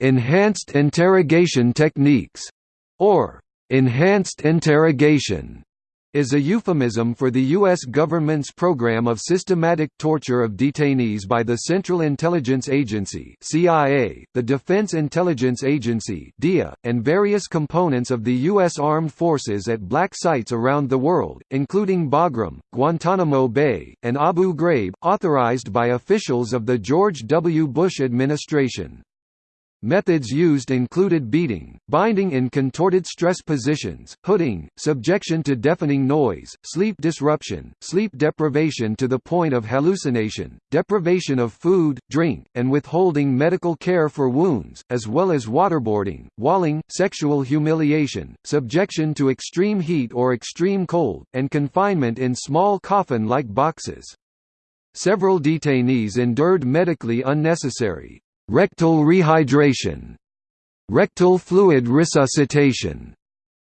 enhanced interrogation techniques, or enhanced interrogation is a euphemism for the U.S. government's program of systematic torture of detainees by the Central Intelligence Agency CIA, the Defense Intelligence Agency DIA, and various components of the U.S. Armed Forces at black sites around the world, including Bagram, Guantanamo Bay, and Abu Ghraib, authorized by officials of the George W. Bush administration. Methods used included beating, binding in contorted stress positions, hooding, subjection to deafening noise, sleep disruption, sleep deprivation to the point of hallucination, deprivation of food, drink, and withholding medical care for wounds, as well as waterboarding, walling, sexual humiliation, subjection to extreme heat or extreme cold, and confinement in small coffin-like boxes. Several detainees endured medically unnecessary, rectal rehydration, rectal fluid resuscitation,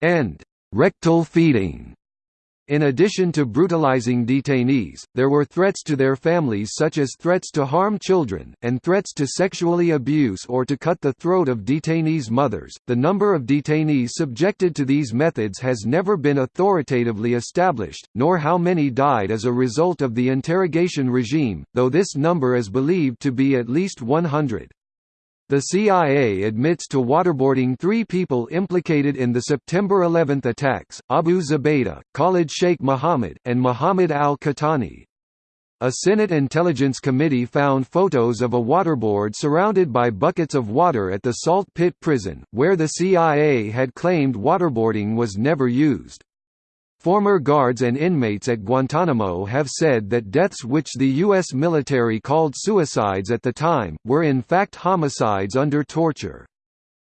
and rectal feeding. In addition to brutalizing detainees, there were threats to their families such as threats to harm children, and threats to sexually abuse or to cut the throat of detainees' mothers. The number of detainees subjected to these methods has never been authoritatively established, nor how many died as a result of the interrogation regime, though this number is believed to be at least 100. The CIA admits to waterboarding three people implicated in the September 11 attacks, Abu Zubaydah, Khalid Sheikh Mohammed, and Mohammed al-Qahtani. A Senate Intelligence Committee found photos of a waterboard surrounded by buckets of water at the Salt Pit prison, where the CIA had claimed waterboarding was never used. Former guards and inmates at Guantanamo have said that deaths which the U.S. military called suicides at the time, were in fact homicides under torture.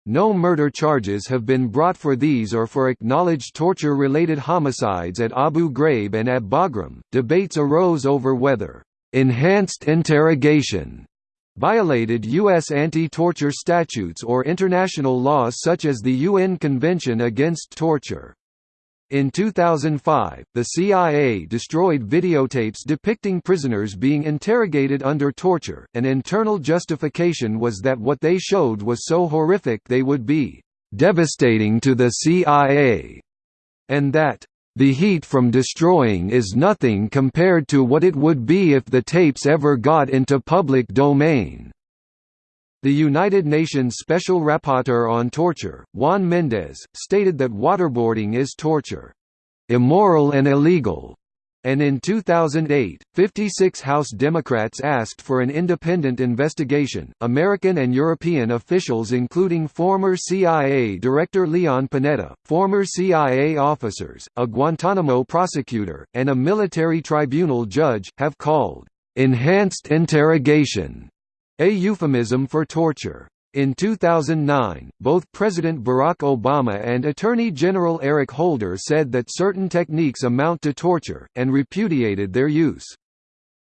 No murder charges have been brought for these or for acknowledged torture-related homicides at Abu Ghraib and at Bagram. Debates arose over whether enhanced interrogation violated U.S. anti-torture statutes or international laws such as the UN Convention Against Torture. In 2005, the CIA destroyed videotapes depicting prisoners being interrogated under torture. An internal justification was that what they showed was so horrific they would be devastating to the CIA, and that the heat from destroying is nothing compared to what it would be if the tapes ever got into public domain. The United Nations Special Rapporteur on Torture, Juan Mendez, stated that waterboarding is torture, "...immoral and illegal." And in 2008, 56 House Democrats asked for an independent investigation. American and European officials, including former CIA Director Leon Panetta, former CIA officers, a Guantanamo prosecutor, and a military tribunal judge, have called enhanced interrogation a euphemism for torture. In 2009, both President Barack Obama and Attorney General Eric Holder said that certain techniques amount to torture, and repudiated their use.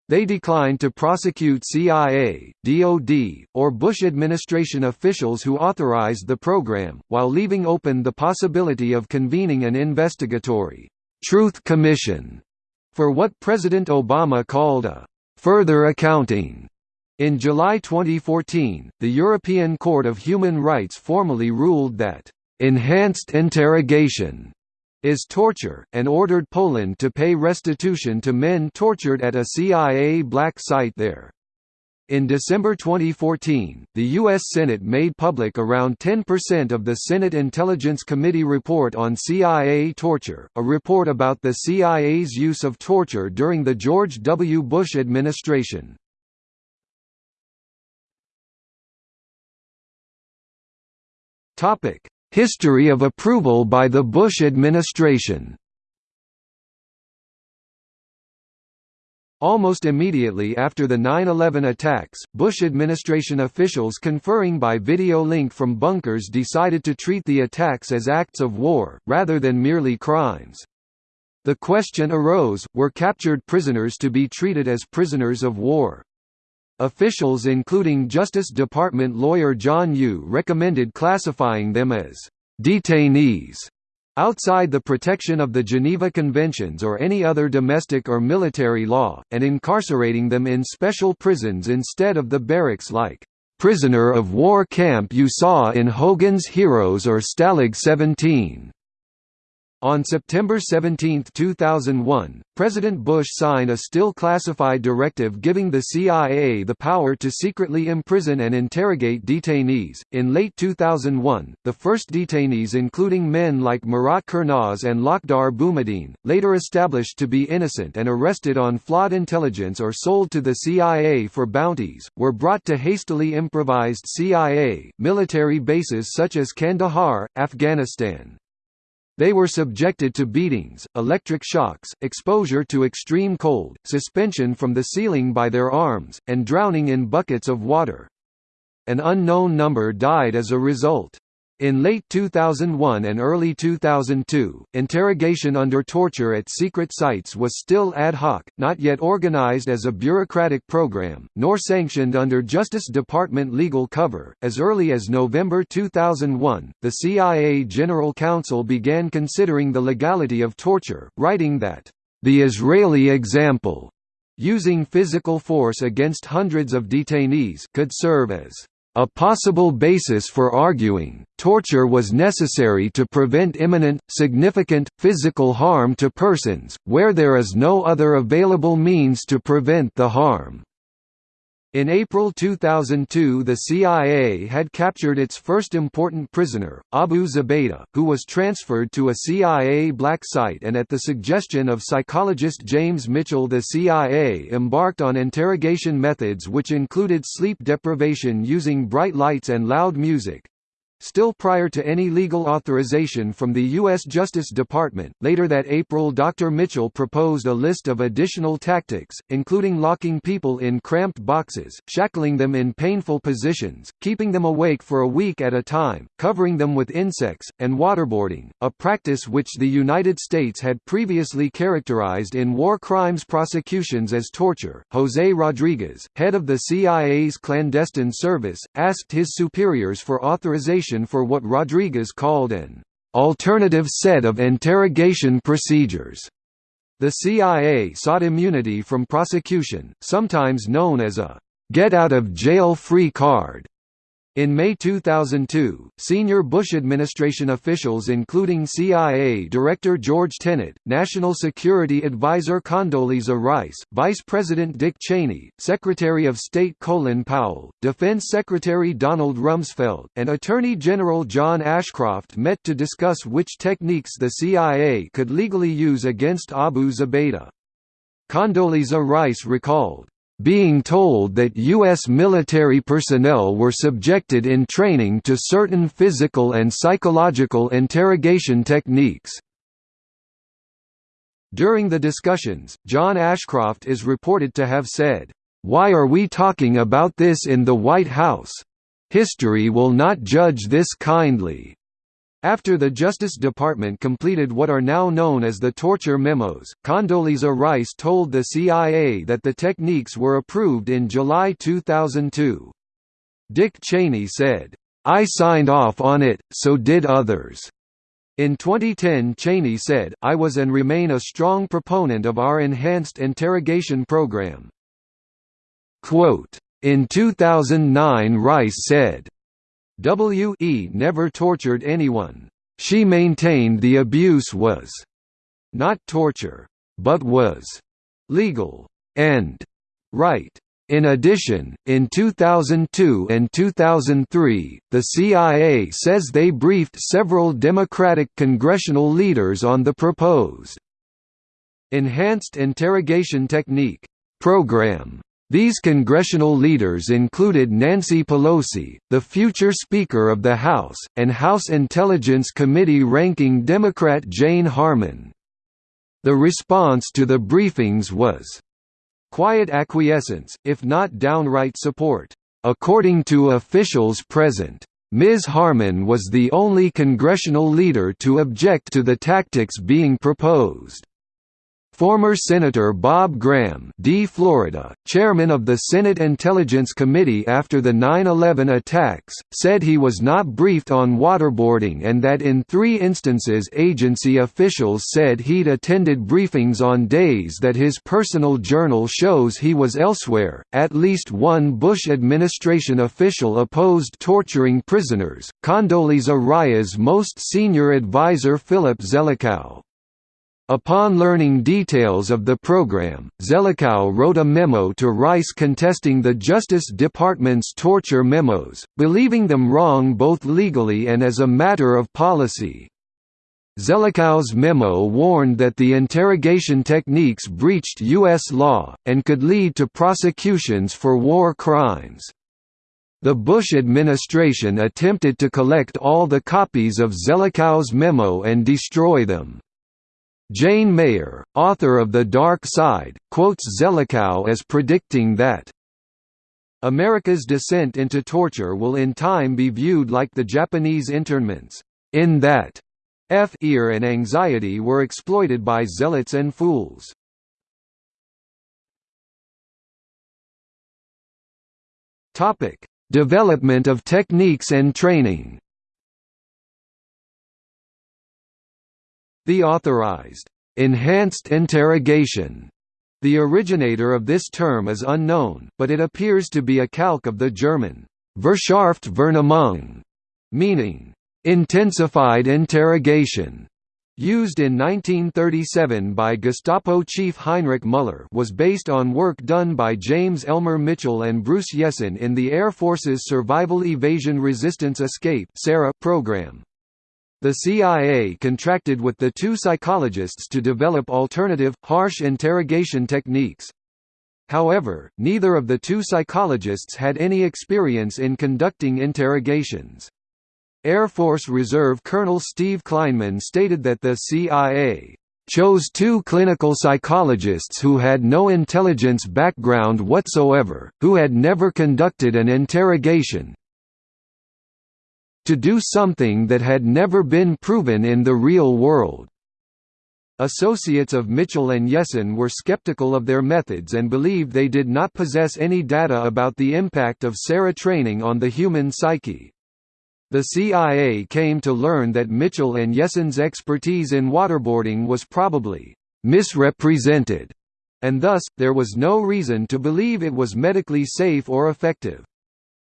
They declined to prosecute CIA, DoD, or Bush administration officials who authorized the program, while leaving open the possibility of convening an investigatory «truth commission» for what President Obama called a «further accounting» In July 2014, the European Court of Human Rights formally ruled that, "...enhanced interrogation," is torture, and ordered Poland to pay restitution to men tortured at a CIA black site there. In December 2014, the U.S. Senate made public around 10% of the Senate Intelligence Committee report on CIA torture, a report about the CIA's use of torture during the George W. Bush administration. History of approval by the Bush administration Almost immediately after the 9-11 attacks, Bush administration officials conferring by video link from bunkers decided to treat the attacks as acts of war, rather than merely crimes. The question arose, were captured prisoners to be treated as prisoners of war? Officials including Justice Department lawyer John Yoo recommended classifying them as detainees outside the protection of the Geneva Conventions or any other domestic or military law, and incarcerating them in special prisons instead of the barracks-like prisoner of war camp you saw in Hogan's Heroes or Stalag 17. On September 17, 2001, President Bush signed a still classified directive giving the CIA the power to secretly imprison and interrogate detainees. In late 2001, the first detainees, including men like Murat Kurnaz and Lakhdar Boumediene, later established to be innocent and arrested on flawed intelligence or sold to the CIA for bounties, were brought to hastily improvised CIA military bases such as Kandahar, Afghanistan. They were subjected to beatings, electric shocks, exposure to extreme cold, suspension from the ceiling by their arms, and drowning in buckets of water. An unknown number died as a result. In late 2001 and early 2002, interrogation under torture at secret sites was still ad hoc, not yet organized as a bureaucratic program, nor sanctioned under Justice Department legal cover. As early as November 2001, the CIA General Counsel began considering the legality of torture, writing that, the Israeli example, using physical force against hundreds of detainees, could serve as a possible basis for arguing, torture was necessary to prevent imminent, significant, physical harm to persons, where there is no other available means to prevent the harm. In April 2002 the CIA had captured its first important prisoner, Abu Zubaydah, who was transferred to a CIA black site and at the suggestion of psychologist James Mitchell the CIA embarked on interrogation methods which included sleep deprivation using bright lights and loud music, Still prior to any legal authorization from the U.S. Justice Department, later that April Dr. Mitchell proposed a list of additional tactics, including locking people in cramped boxes, shackling them in painful positions, keeping them awake for a week at a time, covering them with insects, and waterboarding, a practice which the United States had previously characterized in war crimes prosecutions as torture. Jose Rodriguez, head of the CIA's clandestine service, asked his superiors for authorization for what Rodriguez called an alternative set of interrogation procedures. The CIA sought immunity from prosecution, sometimes known as a get-out-of-jail-free card, in May 2002, senior Bush administration officials including CIA Director George Tenet, National Security Advisor Condoleezza Rice, Vice President Dick Cheney, Secretary of State Colin Powell, Defense Secretary Donald Rumsfeld, and Attorney General John Ashcroft met to discuss which techniques the CIA could legally use against Abu Zubaydah. Condoleezza Rice recalled, being told that U.S. military personnel were subjected in training to certain physical and psychological interrogation techniques. During the discussions, John Ashcroft is reported to have said, "'Why are we talking about this in the White House? History will not judge this kindly.' After the Justice Department completed what are now known as the torture memos, Condoleezza Rice told the CIA that the techniques were approved in July 2002. Dick Cheney said, "'I signed off on it, so did others.' In 2010 Cheney said, I was and remain a strong proponent of our enhanced interrogation program. Quote, in 2009 Rice said, W.E. never tortured anyone. She maintained the abuse was not torture, but was legal and right. In addition, in 2002 and 2003, the CIA says they briefed several Democratic congressional leaders on the proposed Enhanced Interrogation Technique program these congressional leaders included Nancy Pelosi, the future Speaker of the House, and House Intelligence Committee ranking Democrat Jane Harman. The response to the briefings was quiet acquiescence, if not downright support. According to officials present, Ms. Harman was the only congressional leader to object to the tactics being proposed. Former Senator Bob Graham D. Florida, chairman of the Senate Intelligence Committee after the 9-11 attacks, said he was not briefed on waterboarding and that in three instances agency officials said he'd attended briefings on days that his personal journal shows he was elsewhere. At least one Bush administration official opposed torturing prisoners, Condoleezza Rice's most senior advisor Philip Zelikow. Upon learning details of the program, Zelikow wrote a memo to Rice contesting the Justice Department's torture memos, believing them wrong both legally and as a matter of policy. Zelikow's memo warned that the interrogation techniques breached U.S. law, and could lead to prosecutions for war crimes. The Bush administration attempted to collect all the copies of Zelikow's memo and destroy them. Jane Mayer, author of The Dark Side, quotes Zelikow as predicting that America's descent into torture will in time be viewed like the Japanese internments, in that fear and anxiety were exploited by zealots and fools. Topic: Development of techniques and training. The authorized, enhanced interrogation the originator of this term is unknown, but it appears to be a calque of the German Verschärft Vernehmung, meaning intensified interrogation. Used in 1937 by Gestapo chief Heinrich Müller was based on work done by James Elmer Mitchell and Bruce Jessen in the Air Force's Survival Evasion Resistance Escape program. The CIA contracted with the two psychologists to develop alternative, harsh interrogation techniques. However, neither of the two psychologists had any experience in conducting interrogations. Air Force Reserve Colonel Steve Kleinman stated that the CIA chose two clinical psychologists who had no intelligence background whatsoever, who had never conducted an interrogation, to do something that had never been proven in the real world. Associates of Mitchell and Jessen were skeptical of their methods and believed they did not possess any data about the impact of SERE training on the human psyche. The CIA came to learn that Mitchell and Jessen's expertise in waterboarding was probably misrepresented, and thus, there was no reason to believe it was medically safe or effective.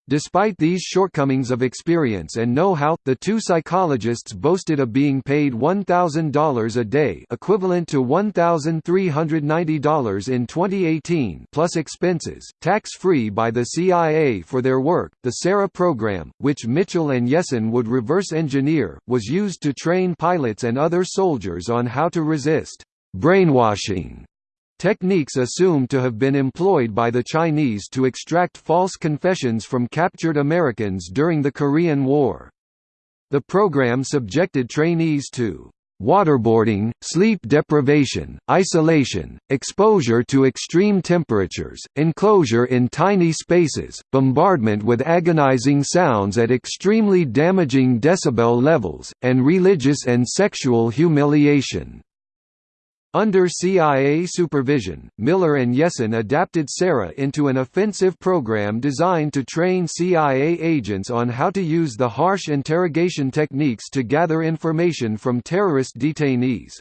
Despite these shortcomings of experience and know-how, the two psychologists boasted of being paid $1,000 a day equivalent to $1,390 in 2018 plus expenses, tax-free by the CIA for their work. The SERE program, which Mitchell and Jessen would reverse engineer, was used to train pilots and other soldiers on how to resist brainwashing Techniques assumed to have been employed by the Chinese to extract false confessions from captured Americans during the Korean War. The program subjected trainees to waterboarding, sleep deprivation, isolation, exposure to extreme temperatures, enclosure in tiny spaces, bombardment with agonizing sounds at extremely damaging decibel levels, and religious and sexual humiliation. Under CIA supervision, Miller and Jessen adapted SERE into an offensive program designed to train CIA agents on how to use the harsh interrogation techniques to gather information from terrorist detainees.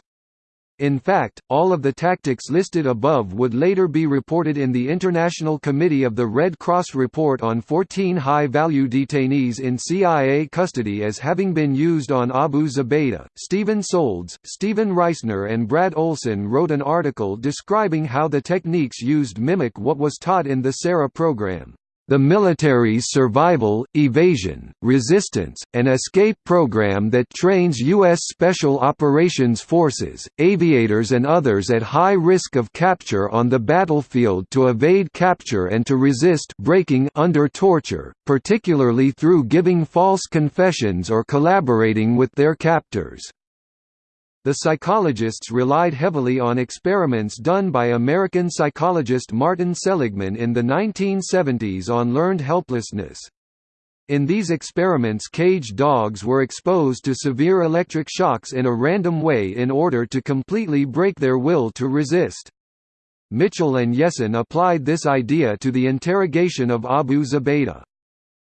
In fact, all of the tactics listed above would later be reported in the International Committee of the Red Cross report on 14 high-value detainees in CIA custody as having been used on Abu Zubaydah. Stephen Soldz, Stephen Reisner and Brad Olson wrote an article describing how the techniques used mimic what was taught in the SERE program. The military's survival, evasion, resistance, and escape program that trains U.S. Special Operations Forces, aviators and others at high risk of capture on the battlefield to evade capture and to resist breaking under torture, particularly through giving false confessions or collaborating with their captors. The psychologists relied heavily on experiments done by American psychologist Martin Seligman in the 1970s on learned helplessness. In these experiments caged dogs were exposed to severe electric shocks in a random way in order to completely break their will to resist. Mitchell and Jessen applied this idea to the interrogation of Abu Zubaydah.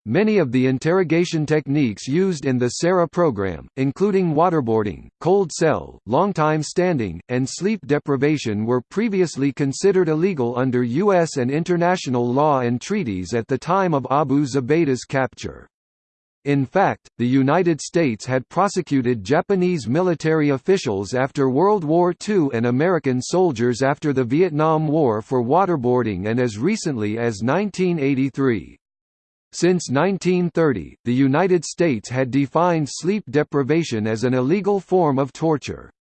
Many of the interrogation techniques used in the SERE program, including waterboarding, cold cell, long time standing, and sleep deprivation were previously considered illegal under U.S. and international law and treaties at the time of Abu Zubaydah's capture. In fact, the United States had prosecuted Japanese military officials after World War II and American soldiers after the Vietnam War for waterboarding and as recently as 1983. Since 1930, the United States had defined sleep deprivation as an illegal form of torture.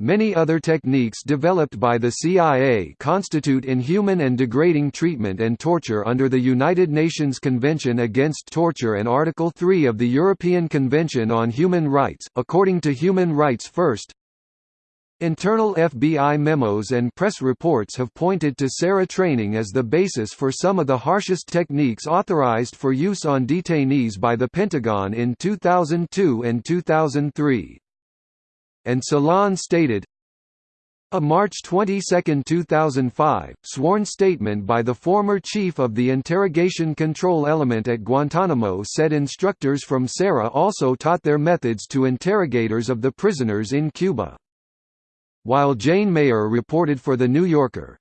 Many other techniques developed by the CIA constitute inhuman and degrading treatment and torture under the United Nations Convention Against Torture and Article 3 of the European Convention on Human Rights. According to Human Rights First, Internal FBI memos and press reports have pointed to SERE training as the basis for some of the harshest techniques authorized for use on detainees by the Pentagon in 2002 and 2003. And Salon stated, a March 22, 2005, sworn statement by the former chief of the interrogation control element at Guantanamo said instructors from SERE also taught their methods to interrogators of the prisoners in Cuba while Jane Mayer reported for The New Yorker.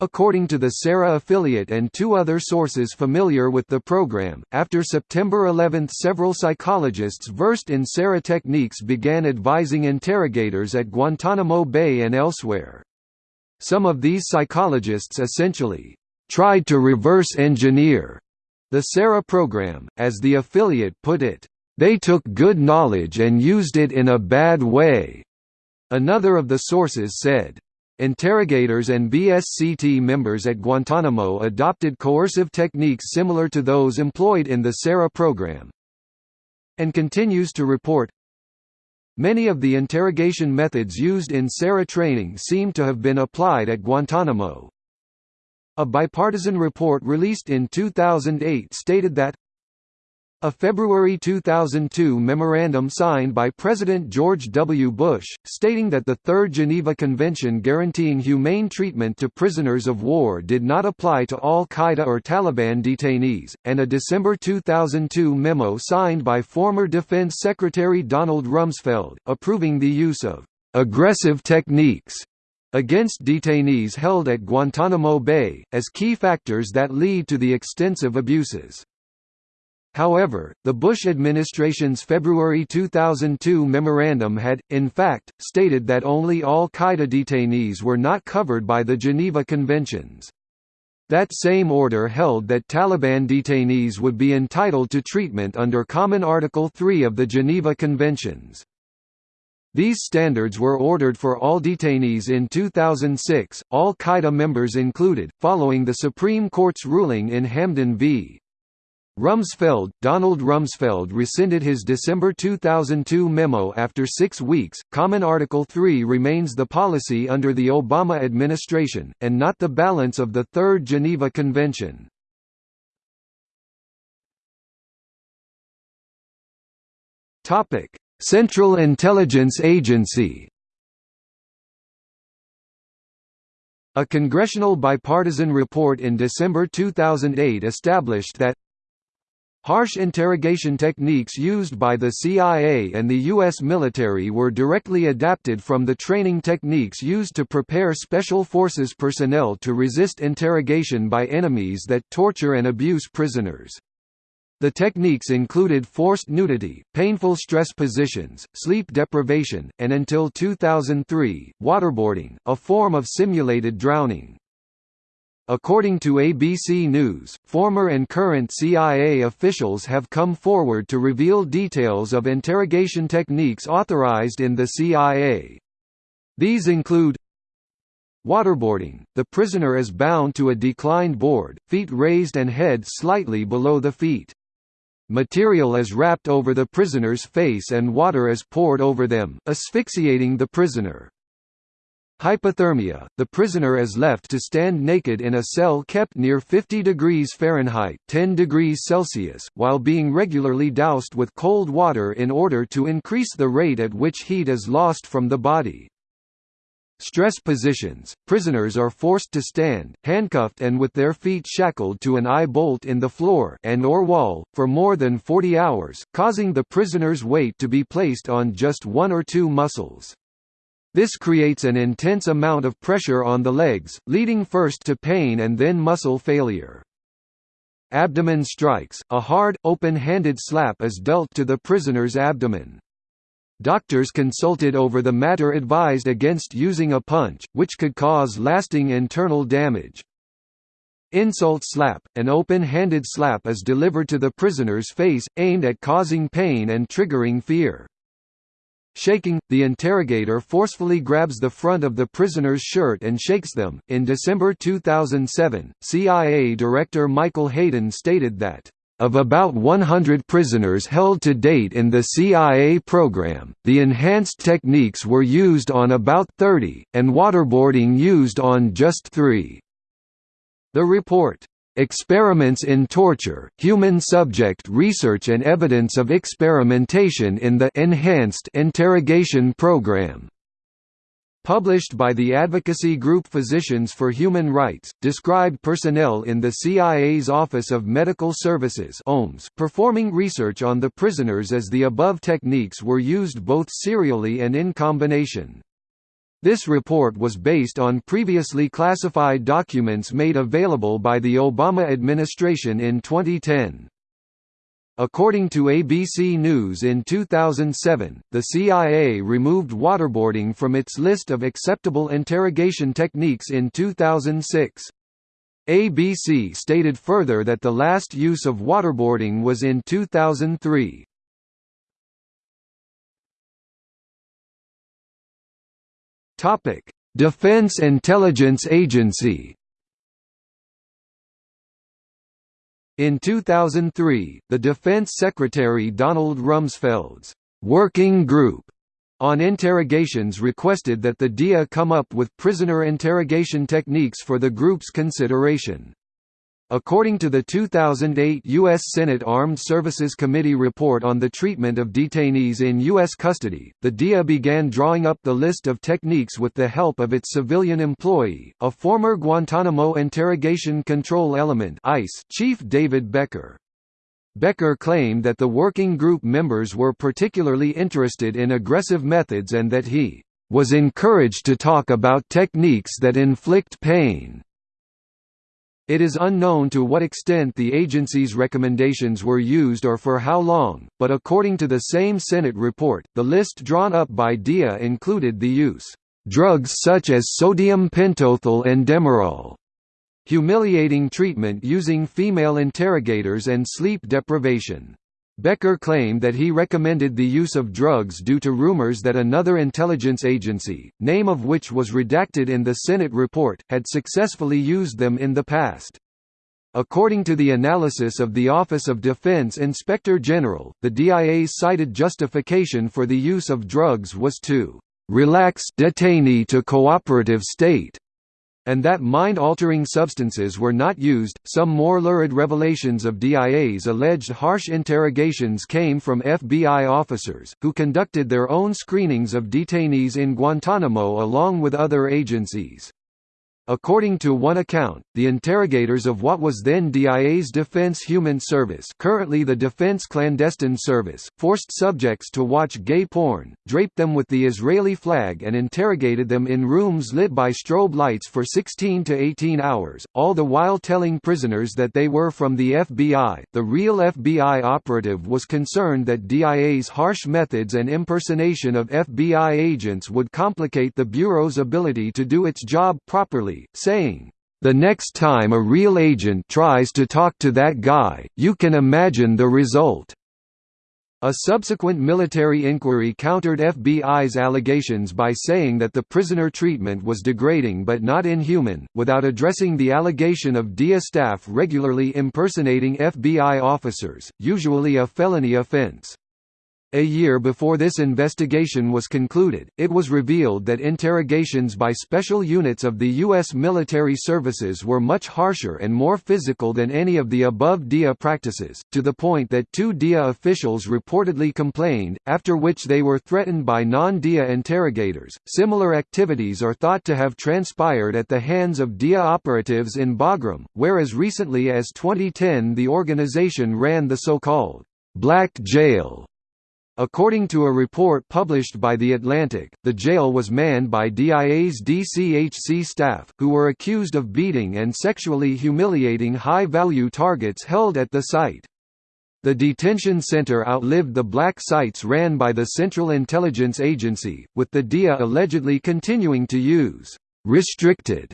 According to the SERE affiliate and two other sources familiar with the program, after September 11 several psychologists versed in SERE techniques began advising interrogators at Guantanamo Bay and elsewhere. Some of these psychologists essentially tried to reverse engineer the SERE program, as the affiliate put it. They took good knowledge and used it in a bad way. Another of the sources said, Interrogators and BSCT members at Guantanamo adopted coercive techniques similar to those employed in the SERE program. And continues to report, Many of the interrogation methods used in SERE training seem to have been applied at Guantanamo. A bipartisan report released in 2008 stated that a February 2002 memorandum signed by President George W. Bush, stating that the Third Geneva Convention guaranteeing humane treatment to prisoners of war did not apply to al-Qaeda or Taliban detainees, and a December 2002 memo signed by former Defense Secretary Donald Rumsfeld, approving the use of «aggressive techniques» against detainees held at Guantanamo Bay, as key factors that lead to the extensive abuses. However, the Bush administration's February 2002 memorandum had, in fact, stated that only al-Qaeda detainees were not covered by the Geneva Conventions. That same order held that Taliban detainees would be entitled to treatment under Common Article 3 of the Geneva Conventions. These standards were ordered for all detainees in 2006, al-Qaeda members included, following the Supreme Court's ruling in Hamdan v. Rumsfeld, Donald Rumsfeld rescinded his December 2002 memo after six weeks. Common Article 3 remains the policy under the Obama administration, and not the balance of the Third Geneva Convention. Central Intelligence Agency A congressional bipartisan report in December 2008 established that Harsh interrogation techniques used by the CIA and the U.S. military were directly adapted from the training techniques used to prepare Special Forces personnel to resist interrogation by enemies that torture and abuse prisoners. The techniques included forced nudity, painful stress positions, sleep deprivation, and until 2003, waterboarding, a form of simulated drowning. According to ABC News, former and current CIA officials have come forward to reveal details of interrogation techniques authorized in the CIA. These include Waterboarding – The prisoner is bound to a declined board, feet raised and head slightly below the feet. Material is wrapped over the prisoner's face and water is poured over them, asphyxiating the prisoner. Hypothermia – The prisoner is left to stand naked in a cell kept near 50 degrees Fahrenheit 10 degrees Celsius, while being regularly doused with cold water in order to increase the rate at which heat is lost from the body. Stress positions – Prisoners are forced to stand, handcuffed and with their feet shackled to an eye bolt in the floor and or wall, for more than 40 hours, causing the prisoner's weight to be placed on just one or two muscles. This creates an intense amount of pressure on the legs, leading first to pain and then muscle failure. Abdomen strikes – A hard, open-handed slap is dealt to the prisoner's abdomen. Doctors consulted over the matter advised against using a punch, which could cause lasting internal damage. Insult slap – An open-handed slap is delivered to the prisoner's face, aimed at causing pain and triggering fear. Shaking, the interrogator forcefully grabs the front of the prisoner's shirt and shakes them. In December 2007, CIA Director Michael Hayden stated that, of about 100 prisoners held to date in the CIA program, the enhanced techniques were used on about 30, and waterboarding used on just three. The report Experiments in Torture, Human Subject Research and Evidence of Experimentation in the Enhanced Interrogation Program published by the advocacy group Physicians for Human Rights, described personnel in the CIA's Office of Medical Services OMS performing research on the prisoners as the above techniques were used both serially and in combination. This report was based on previously classified documents made available by the Obama administration in 2010. According to ABC News in 2007, the CIA removed waterboarding from its list of acceptable interrogation techniques in 2006. ABC stated further that the last use of waterboarding was in 2003. Topic: Defense Intelligence Agency. In 2003, the Defense Secretary Donald Rumsfeld's Working Group on interrogations requested that the DIA come up with prisoner interrogation techniques for the group's consideration. According to the 2008 U.S. Senate Armed Services Committee report on the treatment of detainees in U.S. custody, the DIA began drawing up the list of techniques with the help of its civilian employee, a former Guantanamo Interrogation Control Element ICE chief David Becker. Becker claimed that the working group members were particularly interested in aggressive methods and that he was encouraged to talk about techniques that inflict pain. It is unknown to what extent the agency's recommendations were used or for how long, but according to the same Senate report, the list drawn up by DIA included the use drugs such as sodium pentothal and demerol, humiliating treatment using female interrogators and sleep deprivation. Becker claimed that he recommended the use of drugs due to rumors that another intelligence agency, name of which was redacted in the Senate report, had successfully used them in the past. According to the analysis of the Office of Defense Inspector General, the DIA's cited justification for the use of drugs was to relax detainee to cooperative state and that mind-altering substances were not used. Some more lurid revelations of DIA's alleged harsh interrogations came from FBI officers, who conducted their own screenings of detainees in Guantanamo along with other agencies. According to one account, the interrogators of what was then DIA's Defense HUMINT Service currently the Defense Clandestine Service, forced subjects to watch gay porn, draped them with the Israeli flag and interrogated them in rooms lit by strobe lights for 16 to 18 hours, all the while telling prisoners that they were from the FBI. The real FBI operative was concerned that DIA's harsh methods and impersonation of FBI agents would complicate the Bureau's ability to do its job properly saying, "...the next time a real agent tries to talk to that guy, you can imagine the result." A subsequent military inquiry countered FBI's allegations by saying that the prisoner treatment was degrading but not inhuman, without addressing the allegation of DIA staff regularly impersonating FBI officers, usually a felony offense. A year before this investigation was concluded, it was revealed that interrogations by special units of the U.S. military services were much harsher and more physical than any of the above DIA practices, to the point that two DIA officials reportedly complained, after which they were threatened by non DIA interrogators. Similar activities are thought to have transpired at the hands of DIA operatives in Bagram, where as recently as 2010 the organization ran the so called Black Jail According to a report published by The Atlantic, the jail was manned by DIA's DCHC staff, who were accused of beating and sexually humiliating high-value targets held at the site. The detention center outlived the black sites ran by the Central Intelligence Agency, with the DIA allegedly continuing to use «restricted»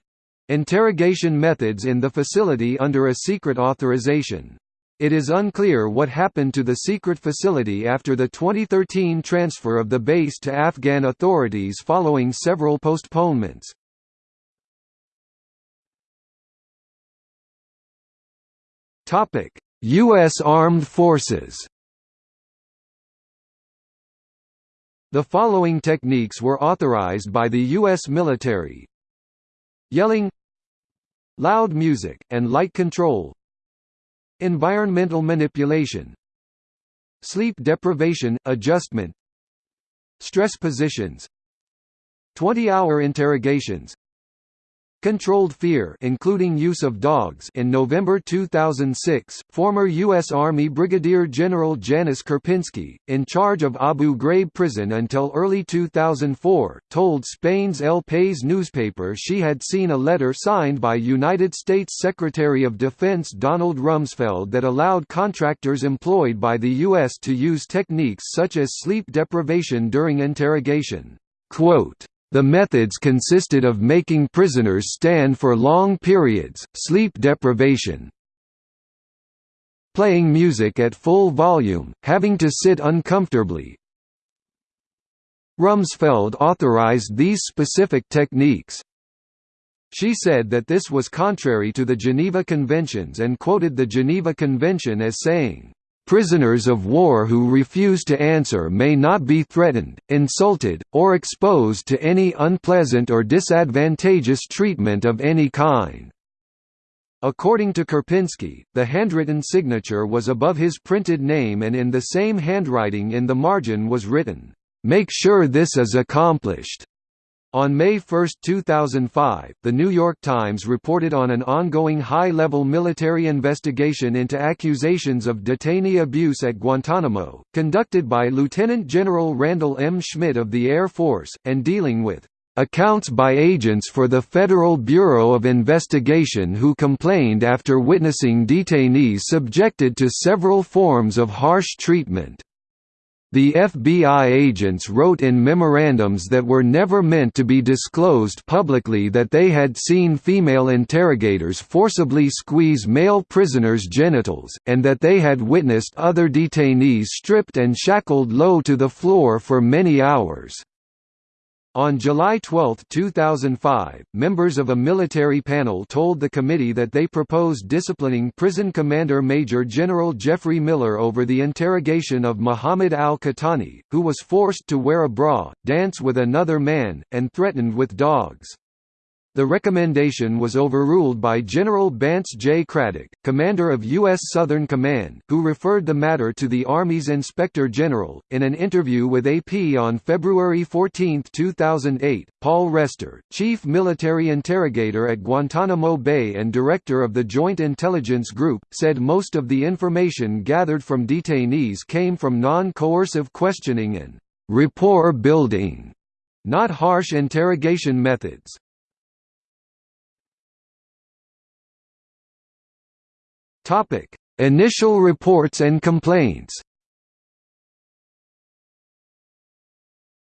interrogation methods in the facility under a secret authorization. It is unclear what happened to the secret facility after the 2013 transfer of the base to Afghan authorities following several postponements. U.S. Armed Forces The following techniques were authorized by the U.S. military Yelling Loud music, and light control Environmental manipulation Sleep deprivation, adjustment Stress positions 20-hour interrogations Controlled fear including use of dogs in November 2006, former U.S. Army Brigadier General Janis Karpinski, in charge of Abu Ghraib prison until early 2004, told Spain's El País newspaper she had seen a letter signed by United States Secretary of Defense Donald Rumsfeld that allowed contractors employed by the U.S. to use techniques such as sleep deprivation during interrogation. Quote, the methods consisted of making prisoners stand for long periods, sleep deprivation, playing music at full volume, having to sit uncomfortably. Rumsfeld authorized these specific techniques. She said that this was contrary to the Geneva Conventions and quoted the Geneva Convention as saying, Prisoners of war who refuse to answer may not be threatened, insulted, or exposed to any unpleasant or disadvantageous treatment of any kind. According to Karpinski, the handwritten signature was above his printed name and in the same handwriting in the margin was written, "'Make sure this is accomplished' On May 1, 2005, The New York Times reported on an ongoing high-level military investigation into accusations of detainee abuse at Guantanamo, conducted by Lieutenant General Randall M. Schmidt of the Air Force, and dealing with accounts by agents for the Federal Bureau of Investigation who complained after witnessing detainees subjected to several forms of harsh treatment. The FBI agents wrote in memorandums that were never meant to be disclosed publicly that they had seen female interrogators forcibly squeeze male prisoners' genitals, and that they had witnessed other detainees stripped and shackled low to the floor for many hours. On July 12, 2005, members of a military panel told the committee that they proposed disciplining prison commander Major General Jeffrey Miller over the interrogation of Muhammad al-Qahtani, who was forced to wear a bra, dance with another man, and threatened with dogs. The recommendation was overruled by General Bantz J. Craddock, commander of U.S. Southern Command, who referred the matter to the Army's Inspector General. In an interview with AP on February 14, 2008, Paul Rester, chief military interrogator at Guantanamo Bay and director of the Joint Intelligence Group, said most of the information gathered from detainees came from non coercive questioning and rapport building, not harsh interrogation methods. Topic: Initial reports and complaints.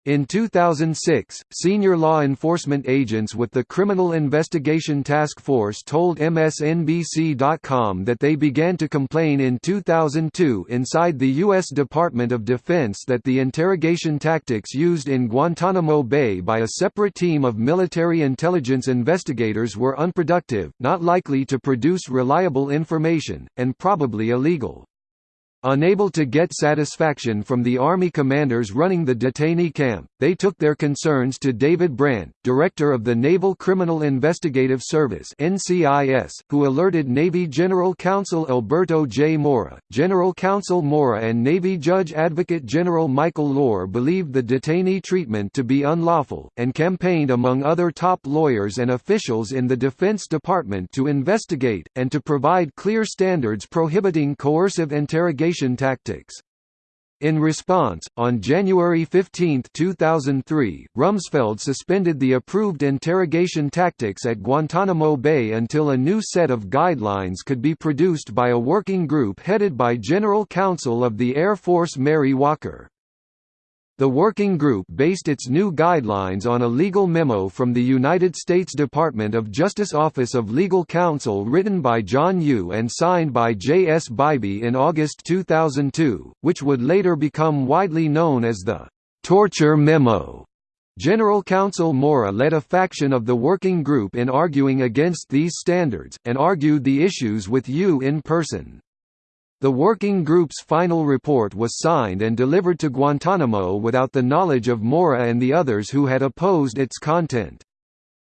In 2006, senior law enforcement agents with the Criminal Investigation Task Force told MSNBC.com that they began to complain in 2002 inside the U.S. Department of Defense that the interrogation tactics used in Guantanamo Bay by a separate team of military intelligence investigators were unproductive, not likely to produce reliable information, and probably illegal. Unable to get satisfaction from the Army commanders running the detainee camp, they took their concerns to David Brandt, director of the Naval Criminal Investigative Service who alerted Navy General Counsel Alberto J. Mora. General Counsel Mora and Navy Judge Advocate General Michael Lohr believed the detainee treatment to be unlawful, and campaigned among other top lawyers and officials in the Defense Department to investigate, and to provide clear standards prohibiting coercive interrogation tactics. In response, on January 15, 2003, Rumsfeld suspended the approved interrogation tactics at Guantanamo Bay until a new set of guidelines could be produced by a working group headed by General Counsel of the Air Force Mary Walker. The working group based its new guidelines on a legal memo from the United States Department of Justice Office of Legal Counsel written by John Yoo and signed by J. S. Bybee in August 2002, which would later become widely known as the «torture memo». General Counsel Mora led a faction of the working group in arguing against these standards, and argued the issues with Yoo in person. The working group's final report was signed and delivered to Guantanamo without the knowledge of Mora and the others who had opposed its content.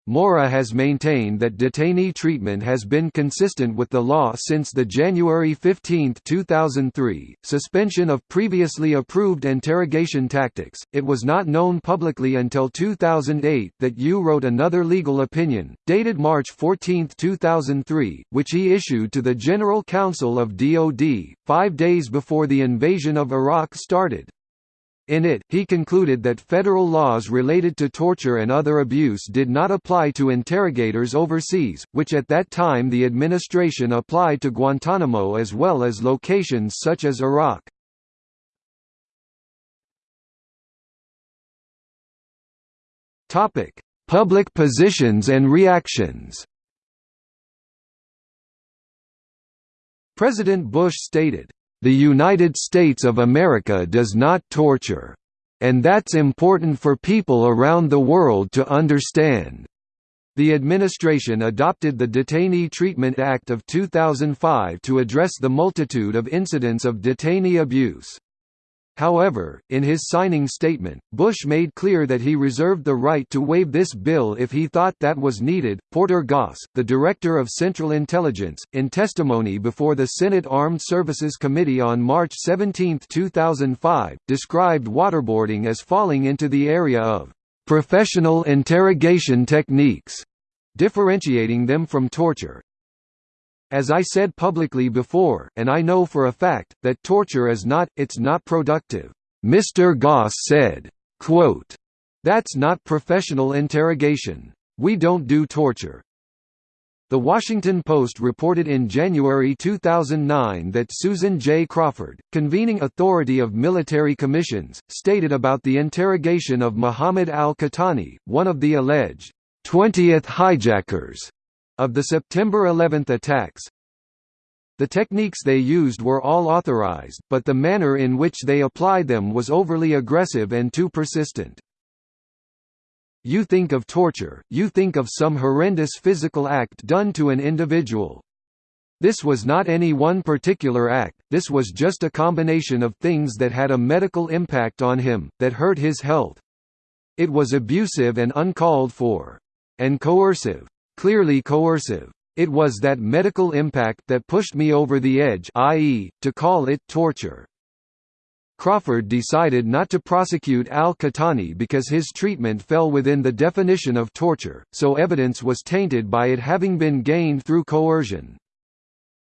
Mora has maintained that detainee treatment has been consistent with the law since the January 15, 2003, suspension of previously approved interrogation tactics. It was not known publicly until 2008 that Yoo wrote another legal opinion, dated March 14, 2003, which he issued to the General Counsel of DoD, five days before the invasion of Iraq started. In it, he concluded that federal laws related to torture and other abuse did not apply to interrogators overseas, which at that time the administration applied to Guantanamo as well as locations such as Iraq. Public positions and reactions President Bush stated, the United States of America does not torture. And that's important for people around the world to understand. The administration adopted the Detainee Treatment Act of 2005 to address the multitude of incidents of detainee abuse. However, in his signing statement, Bush made clear that he reserved the right to waive this bill if he thought that was needed. Porter Goss, the director of Central Intelligence, in testimony before the Senate Armed Services Committee on March 17, 2005, described waterboarding as falling into the area of professional interrogation techniques, differentiating them from torture. As I said publicly before, and I know for a fact, that torture is not, it's not productive. Mr. Goss said, quote, That's not professional interrogation. We don't do torture. The Washington Post reported in January 2009 that Susan J. Crawford, convening authority of military commissions, stated about the interrogation of Muhammad al-Qahtani, one of the alleged 20th hijackers of the September 11 attacks, the techniques they used were all authorized, but the manner in which they applied them was overly aggressive and too persistent. You think of torture, you think of some horrendous physical act done to an individual. This was not any one particular act, this was just a combination of things that had a medical impact on him, that hurt his health. It was abusive and uncalled for. And coercive clearly coercive. It was that medical impact that pushed me over the edge i.e., to call it torture. Crawford decided not to prosecute al-Qahtani because his treatment fell within the definition of torture, so evidence was tainted by it having been gained through coercion.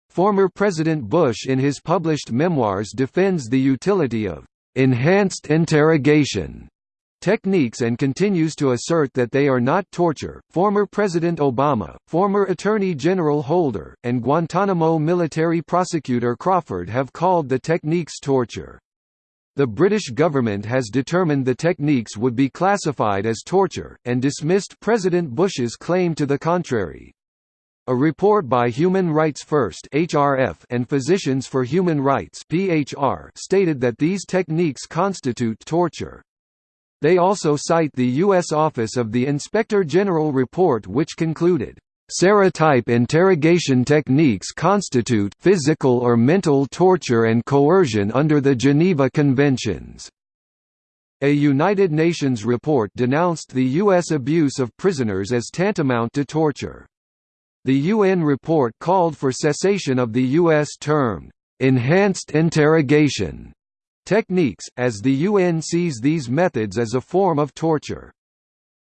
Former President Bush in his published memoirs defends the utility of enhanced interrogation techniques and continues to assert that they are not torture. Former President Obama, former Attorney General Holder, and Guantanamo military prosecutor Crawford have called the techniques torture. The British government has determined the techniques would be classified as torture, and dismissed President Bush's claim to the contrary. A report by Human Rights First (HRF) and Physicians for Human Rights (PHR) stated that these techniques constitute torture. They also cite the U.S. Office of the Inspector General report which concluded, SERE-type interrogation techniques constitute physical or mental torture and coercion under the Geneva Conventions. A United Nations report denounced the U.S. abuse of prisoners as tantamount to torture. The UN report called for cessation of the U.S. termed, "...enhanced interrogation", techniques, as the UN sees these methods as a form of torture.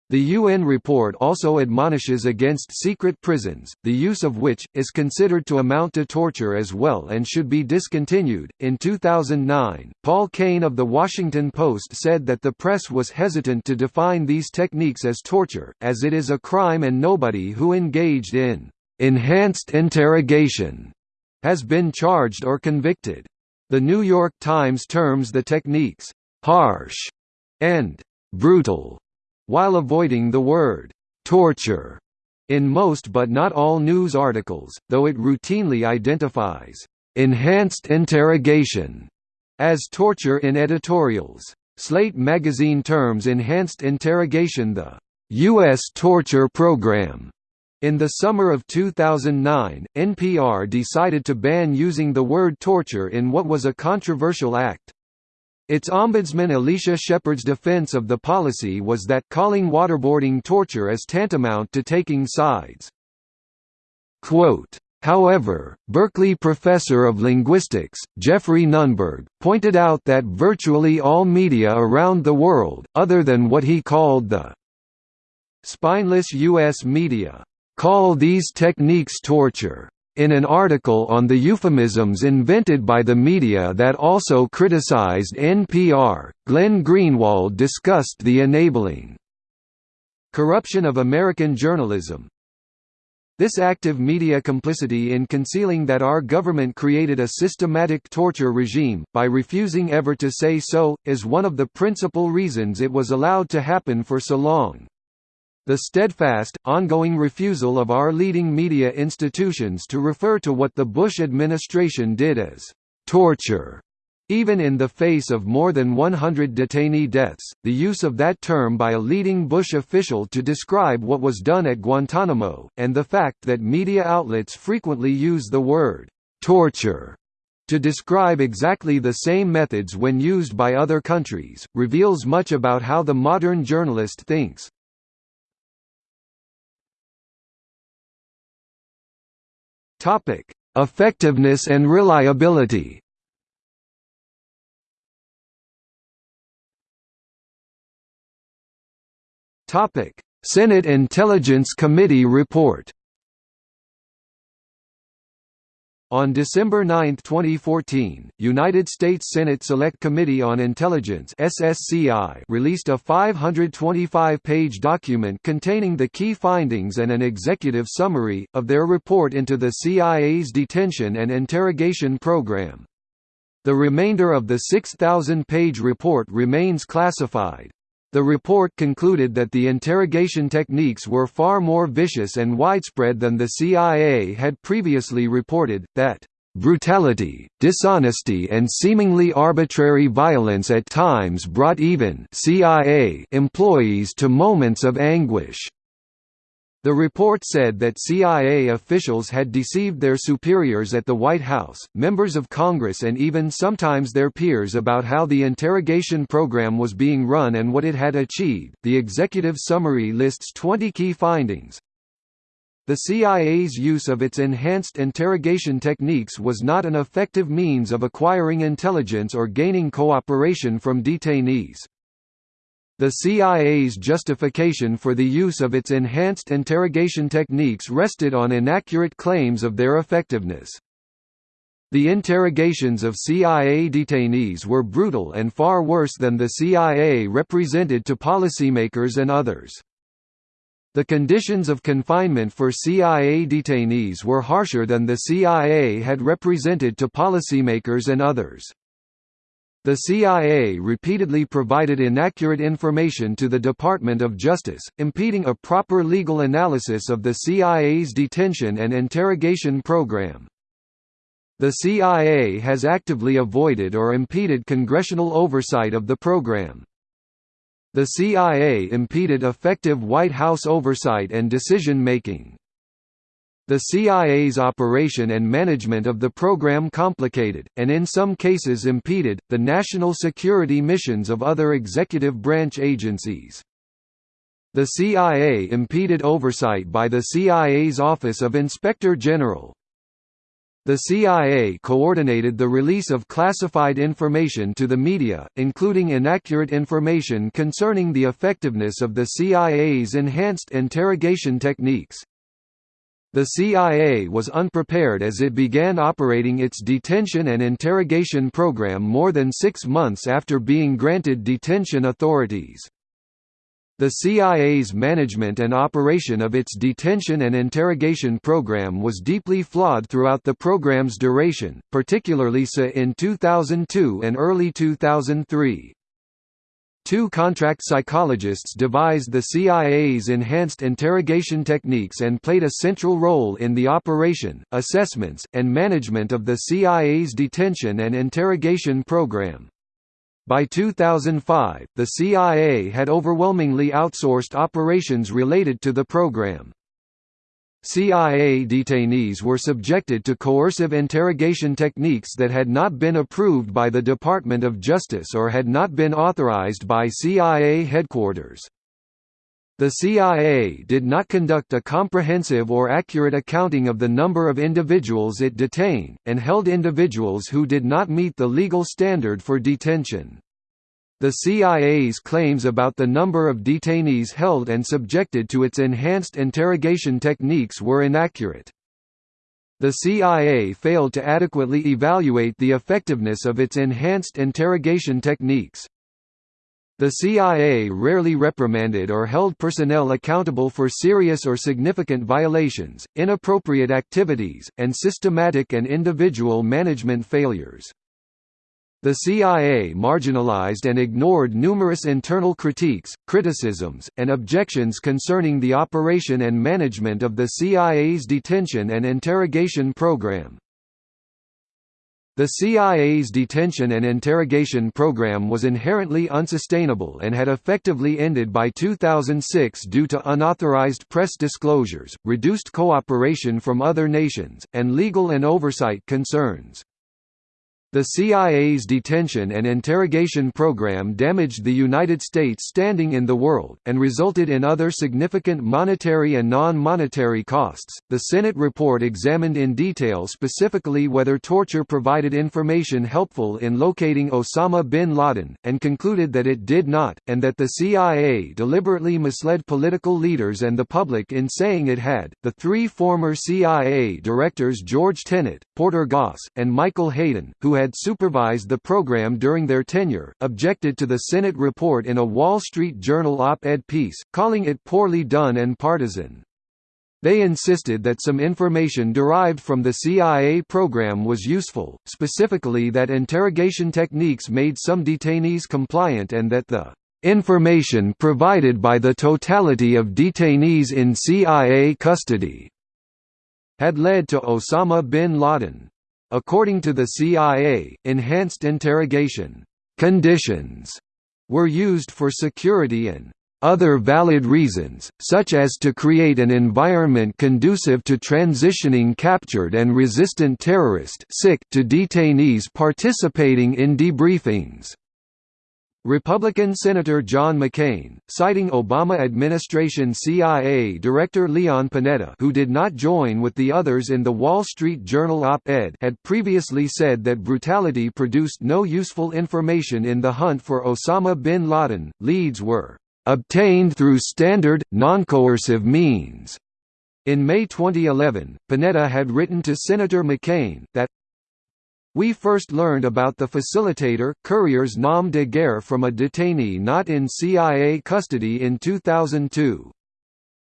The UN report also admonishes against secret prisons, the use of which is considered to amount to torture as well and should be discontinued. In 2009, Paul Kane of The Washington Post said that the press was hesitant to define these techniques as torture, as it is a crime and nobody who engaged in enhanced interrogation has been charged or convicted. The New York Times terms the techniques harsh and brutal while avoiding the word «torture» in most but not all news articles, though it routinely identifies «enhanced interrogation» as torture in editorials. Slate magazine terms enhanced interrogation the U.S. torture program. In the summer of 2009, NPR decided to ban using the word torture in what was a controversial act. Its ombudsman Alicia Shepard's defense of the policy was that calling waterboarding torture is tantamount to taking sides. Quote, However, Berkeley professor of linguistics, Geoffrey Nunberg, pointed out that virtually all media around the world, other than what he called the spineless U.S. media, call these techniques torture in an article on the euphemisms invented by the media that also criticized NPR, Glenn Greenwald discussed the enabling corruption of American journalism. This active media complicity in concealing that our government created a systematic torture regime, by refusing ever to say so, is one of the principal reasons it was allowed to happen for so long. The steadfast, ongoing refusal of our leading media institutions to refer to what the Bush administration did as torture even in the face of more than 100 detainee deaths, the use of that term by a leading Bush official to describe what was done at Guantanamo, and the fact that media outlets frequently use the word torture to describe exactly the same methods when used by other countries, reveals much about how the modern journalist thinks. Topic: Effectiveness and reliability. Topic: Senate Intelligence Committee report. On December 9, 2014, United States Senate Select Committee on Intelligence (SSCI) released a 525-page document containing the key findings and an executive summary of their report into the CIA's detention and interrogation program. The remainder of the 6,000-page report remains classified. The report concluded that the interrogation techniques were far more vicious and widespread than the CIA had previously reported, that brutality, dishonesty and seemingly arbitrary violence at times brought even CIA employees to moments of anguish. The report said that CIA officials had deceived their superiors at the White House, members of Congress and even sometimes their peers about how the interrogation program was being run and what it had achieved. The executive summary lists 20 key findings. The CIA's use of its enhanced interrogation techniques was not an effective means of acquiring intelligence or gaining cooperation from detainees. The CIA's justification for the use of its enhanced interrogation techniques rested on inaccurate claims of their effectiveness. The interrogations of CIA detainees were brutal and far worse than the CIA represented to policymakers and others. The conditions of confinement for CIA detainees were harsher than the CIA had represented to policymakers and others. The CIA repeatedly provided inaccurate information to the Department of Justice, impeding a proper legal analysis of the CIA's detention and interrogation program. The CIA has actively avoided or impeded congressional oversight of the program. The CIA impeded effective White House oversight and decision-making. The CIA's operation and management of the program complicated, and in some cases impeded, the national security missions of other executive branch agencies. The CIA impeded oversight by the CIA's Office of Inspector General. The CIA coordinated the release of classified information to the media, including inaccurate information concerning the effectiveness of the CIA's enhanced interrogation techniques. The CIA was unprepared as it began operating its detention and interrogation program more than six months after being granted detention authorities. The CIA's management and operation of its detention and interrogation program was deeply flawed throughout the program's duration, particularly so in 2002 and early 2003. Two contract psychologists devised the CIA's enhanced interrogation techniques and played a central role in the operation, assessments, and management of the CIA's detention and interrogation program. By 2005, the CIA had overwhelmingly outsourced operations related to the program. CIA detainees were subjected to coercive interrogation techniques that had not been approved by the Department of Justice or had not been authorized by CIA headquarters. The CIA did not conduct a comprehensive or accurate accounting of the number of individuals it detained, and held individuals who did not meet the legal standard for detention. The CIA's claims about the number of detainees held and subjected to its enhanced interrogation techniques were inaccurate. The CIA failed to adequately evaluate the effectiveness of its enhanced interrogation techniques. The CIA rarely reprimanded or held personnel accountable for serious or significant violations, inappropriate activities, and systematic and individual management failures. The CIA marginalized and ignored numerous internal critiques, criticisms, and objections concerning the operation and management of the CIA's detention and interrogation program. The CIA's detention and interrogation program was inherently unsustainable and had effectively ended by 2006 due to unauthorized press disclosures, reduced cooperation from other nations, and legal and oversight concerns. The CIA's detention and interrogation program damaged the United States' standing in the world, and resulted in other significant monetary and non monetary costs. The Senate report examined in detail specifically whether torture provided information helpful in locating Osama bin Laden, and concluded that it did not, and that the CIA deliberately misled political leaders and the public in saying it had. The three former CIA directors George Tenet, Porter Goss, and Michael Hayden, who had supervised the program during their tenure, objected to the Senate report in a Wall Street Journal op-ed piece, calling it poorly done and partisan. They insisted that some information derived from the CIA program was useful, specifically that interrogation techniques made some detainees compliant and that the information provided by the totality of detainees in CIA custody had led to Osama bin Laden. According to the CIA, enhanced interrogation conditions were used for security and other valid reasons, such as to create an environment conducive to transitioning captured and resistant terrorist to detainees participating in debriefings. Republican Senator John McCain, citing Obama administration CIA Director Leon Panetta who did not join with the others in the Wall Street Journal op-ed had previously said that brutality produced no useful information in the hunt for Osama bin Laden, leads were "...obtained through standard, non-coercive means." In May 2011, Panetta had written to Senator McCain, that we first learned about the facilitator, courier's nom de guerre from a detainee not in CIA custody in 2002.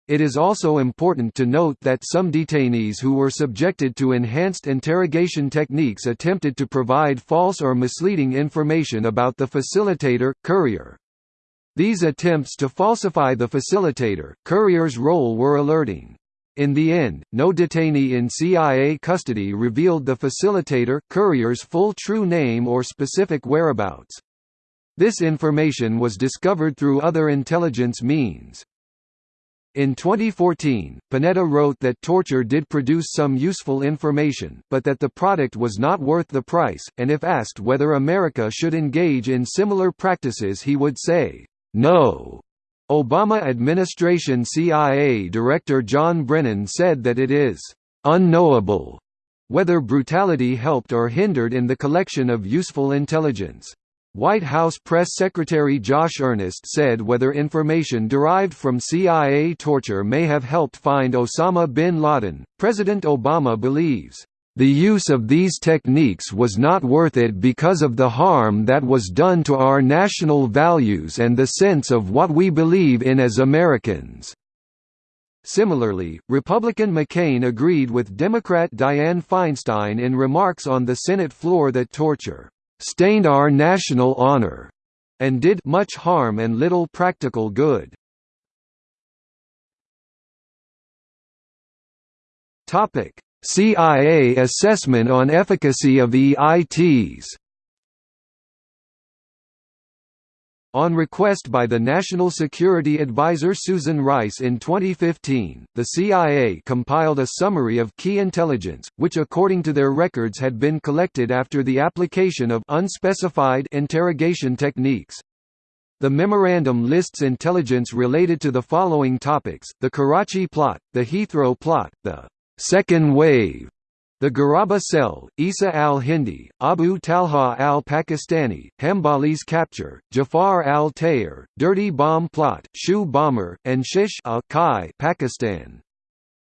It is also important to note that some detainees who were subjected to enhanced interrogation techniques attempted to provide false or misleading information about the facilitator, courier. These attempts to falsify the facilitator, courier's role were alerting. In the end, no detainee in CIA custody revealed the facilitator courier's full true name or specific whereabouts. This information was discovered through other intelligence means. In 2014, Panetta wrote that torture did produce some useful information, but that the product was not worth the price, and if asked whether America should engage in similar practices he would say, no. Obama administration CIA Director John Brennan said that it is unknowable whether brutality helped or hindered in the collection of useful intelligence. White House Press Secretary Josh Earnest said whether information derived from CIA torture may have helped find Osama bin Laden, President Obama believes, "...the use of these techniques was not worth it because of the harm that was done to our national values and the sense of what we believe in as Americans." Similarly, Republican McCain agreed with Democrat Dianne Feinstein in remarks on the Senate floor that torture stained our national honor, and did much harm and little practical good. Topic: CIA assessment on efficacy of EITs. On request by the National Security Advisor Susan Rice in 2015, the CIA compiled a summary of key intelligence, which according to their records had been collected after the application of unspecified interrogation techniques. The memorandum lists intelligence related to the following topics, the Karachi plot, the Heathrow plot, the second wave the Guraba cell, Isa al-Hindi, Abu Talha al-Pakistani, Hambali's capture, Jafar al-Tayyar, Dirty Bomb Plot, Shoe Bomber, and Shish al-Kai Pakistan.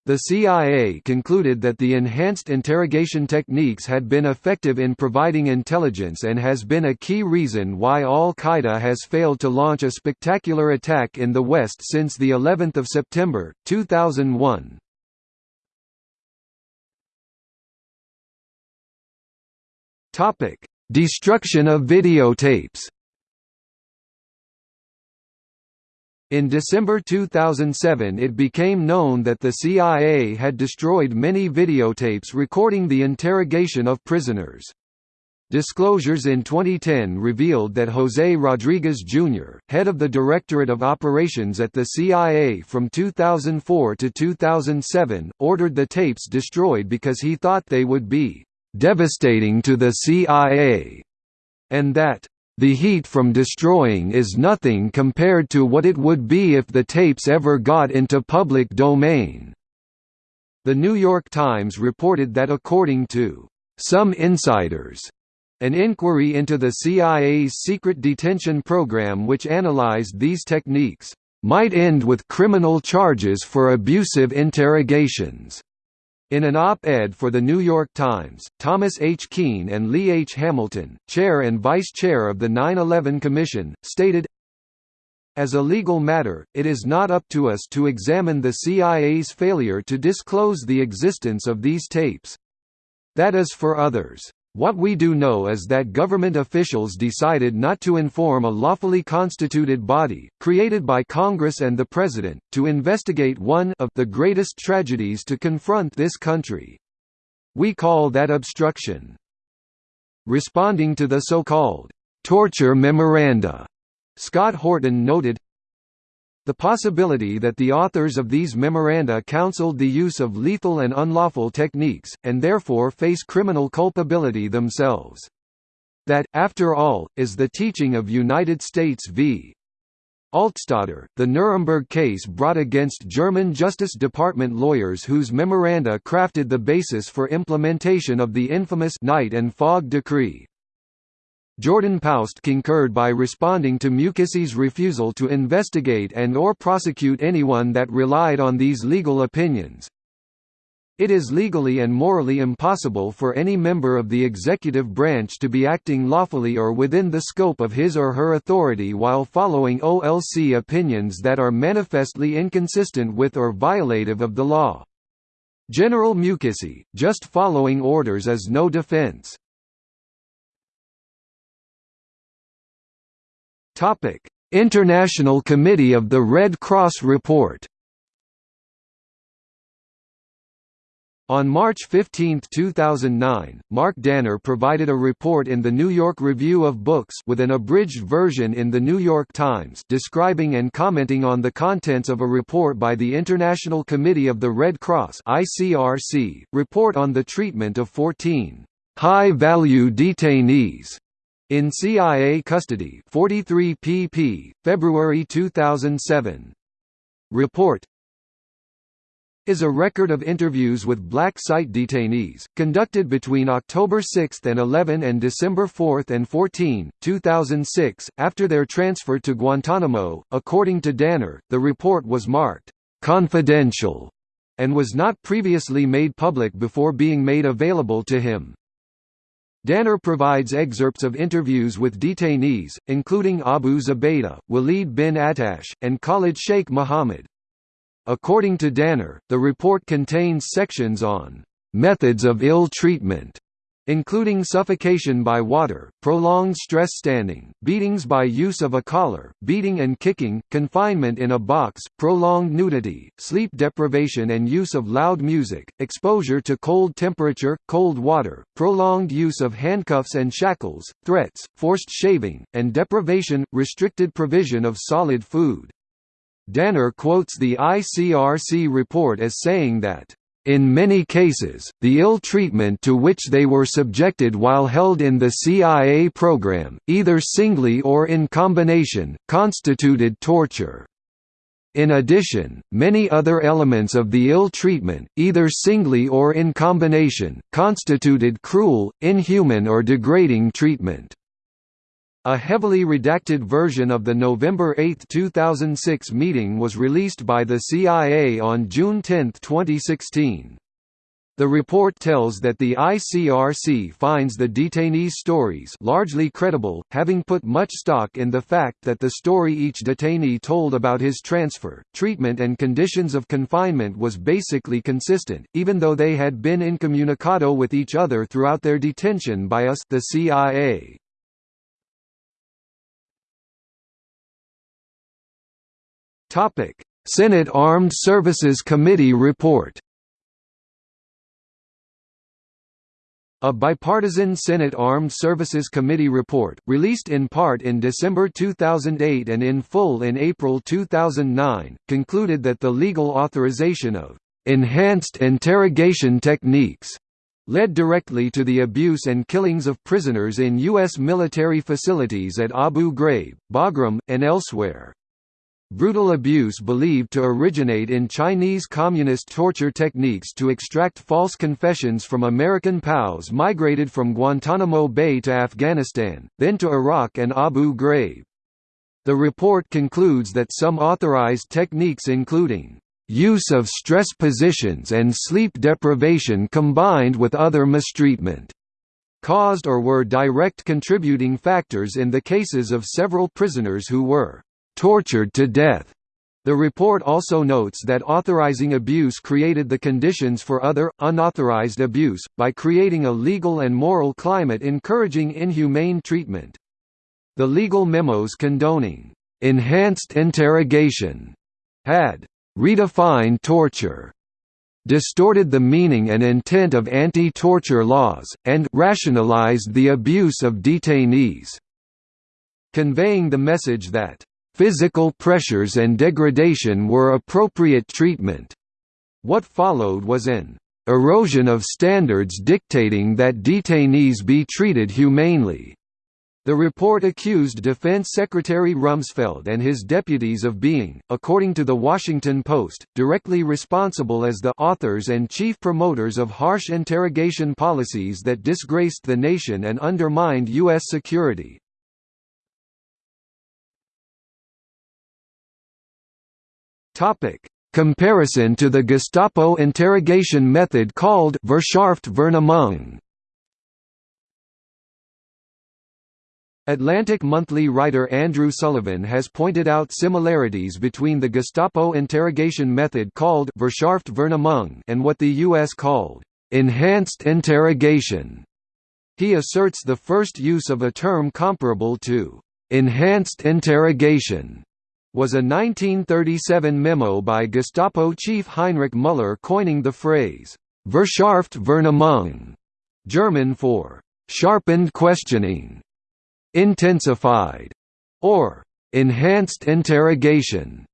The CIA concluded that the enhanced interrogation techniques had been effective in providing intelligence and has been a key reason why al-Qaeda has failed to launch a spectacular attack in the West since the 11th of September, 2001. Topic: Destruction of videotapes. In December 2007 it became known that the CIA had destroyed many videotapes recording the interrogation of prisoners. Disclosures in 2010 revealed that José Rodriguez Jr., head of the Directorate of Operations at the CIA from 2004 to 2007, ordered the tapes destroyed because he thought they would be devastating to the CIA, and that the heat from destroying is nothing compared to what it would be if the tapes ever got into public domain. The New York Times reported that according to some insiders, an inquiry into the CIA's secret detention program which analyzed these techniques, might end with criminal charges for abusive interrogations. In an op-ed for The New York Times, Thomas H. Kean and Lee H. Hamilton, chair and vice chair of the 9-11 Commission, stated, As a legal matter, it is not up to us to examine the CIA's failure to disclose the existence of these tapes. That is for others. What we do know is that government officials decided not to inform a lawfully constituted body, created by Congress and the President, to investigate one of the greatest tragedies to confront this country. We call that obstruction. Responding to the so-called torture memoranda, Scott Horton noted, the possibility that the authors of these memoranda counseled the use of lethal and unlawful techniques, and therefore face criminal culpability themselves. That, after all, is the teaching of United States v. Altstaetter, the Nuremberg case brought against German Justice Department lawyers whose memoranda crafted the basis for implementation of the infamous Night and Fog Decree. Jordan Paust concurred by responding to Mukasey's refusal to investigate and or prosecute anyone that relied on these legal opinions. It is legally and morally impossible for any member of the executive branch to be acting lawfully or within the scope of his or her authority while following OLC opinions that are manifestly inconsistent with or violative of the law. General Mukasey, just following orders is no defense. Topic: International Committee of the Red Cross Report. On March 15, 2009, Mark Danner provided a report in the New York Review of Books with an abridged version in the New York Times describing and commenting on the contents of a report by the International Committee of the Red Cross ICRC, report on the treatment of 14 high-value detainees in CIA custody 43 pp. February 2007. Report is a record of interviews with black site detainees, conducted between October 6 and 11 and December 4 and 14, 2006, after their transfer to Guantanamo. According to Danner, the report was marked confidential and was not previously made public before being made available to him. Danner provides excerpts of interviews with detainees, including Abu Zubaydah, Walid bin Attash, and Khalid Sheikh Mohammed. According to Danner, the report contains sections on methods of ill treatment, including suffocation by water, prolonged stress standing, beatings by use of a collar, beating and kicking, confinement in a box, prolonged nudity, sleep deprivation and use of loud music, exposure to cold temperature, cold water, prolonged use of handcuffs and shackles, threats, forced shaving, and deprivation, restricted provision of solid food. Danner quotes the ICRC report as saying that in many cases, the ill treatment to which they were subjected while held in the CIA program, either singly or in combination, constituted torture. In addition, many other elements of the ill treatment, either singly or in combination, constituted cruel, inhuman or degrading treatment. A heavily redacted version of the November 8, 2006 meeting was released by the CIA on June 10, 2016. The report tells that the ICRC finds the detainees' stories largely credible, having put much stock in the fact that the story each detainee told about his transfer, treatment and conditions of confinement was basically consistent, even though they had been incommunicado with each other throughout their detention by us the CIA. Topic: Senate Armed Services Committee report. A bipartisan Senate Armed Services Committee report, released in part in December 2008 and in full in April 2009, concluded that the legal authorization of enhanced interrogation techniques led directly to the abuse and killings of prisoners in U.S. military facilities at Abu Ghraib, Bagram, and elsewhere. Brutal abuse believed to originate in Chinese communist torture techniques to extract false confessions from American POWs migrated from Guantanamo Bay to Afghanistan, then to Iraq and Abu Ghraib. The report concludes that some authorized techniques including use of stress positions and sleep deprivation combined with other mistreatment caused or were direct contributing factors in the cases of several prisoners who were tortured to death. The report also notes that authorizing abuse created the conditions for other, unauthorized abuse, by creating a legal and moral climate encouraging inhumane treatment. The legal memos condoning enhanced interrogation had redefined torture, distorted the meaning and intent of anti-torture laws, and rationalized the abuse of detainees, conveying the message that Physical pressures and degradation were appropriate treatment. What followed was an erosion of standards dictating that detainees be treated humanely. The report accused Defense Secretary Rumsfeld and his deputies of being, according to The Washington Post, directly responsible as the authors and chief promoters of harsh interrogation policies that disgraced the nation and undermined U.S. security. Topic: Comparison to the Gestapo interrogation method called Verschärft Atlantic Monthly writer Andrew Sullivan has pointed out similarities between the Gestapo interrogation method called Verschärft and what the U.S. called enhanced interrogation. He asserts the first use of a term comparable to enhanced interrogation was a 1937 memo by Gestapo chief Heinrich Müller coining the phrase, Verschärft Vernehmung, German for sharpened questioning, intensified, or enhanced interrogation,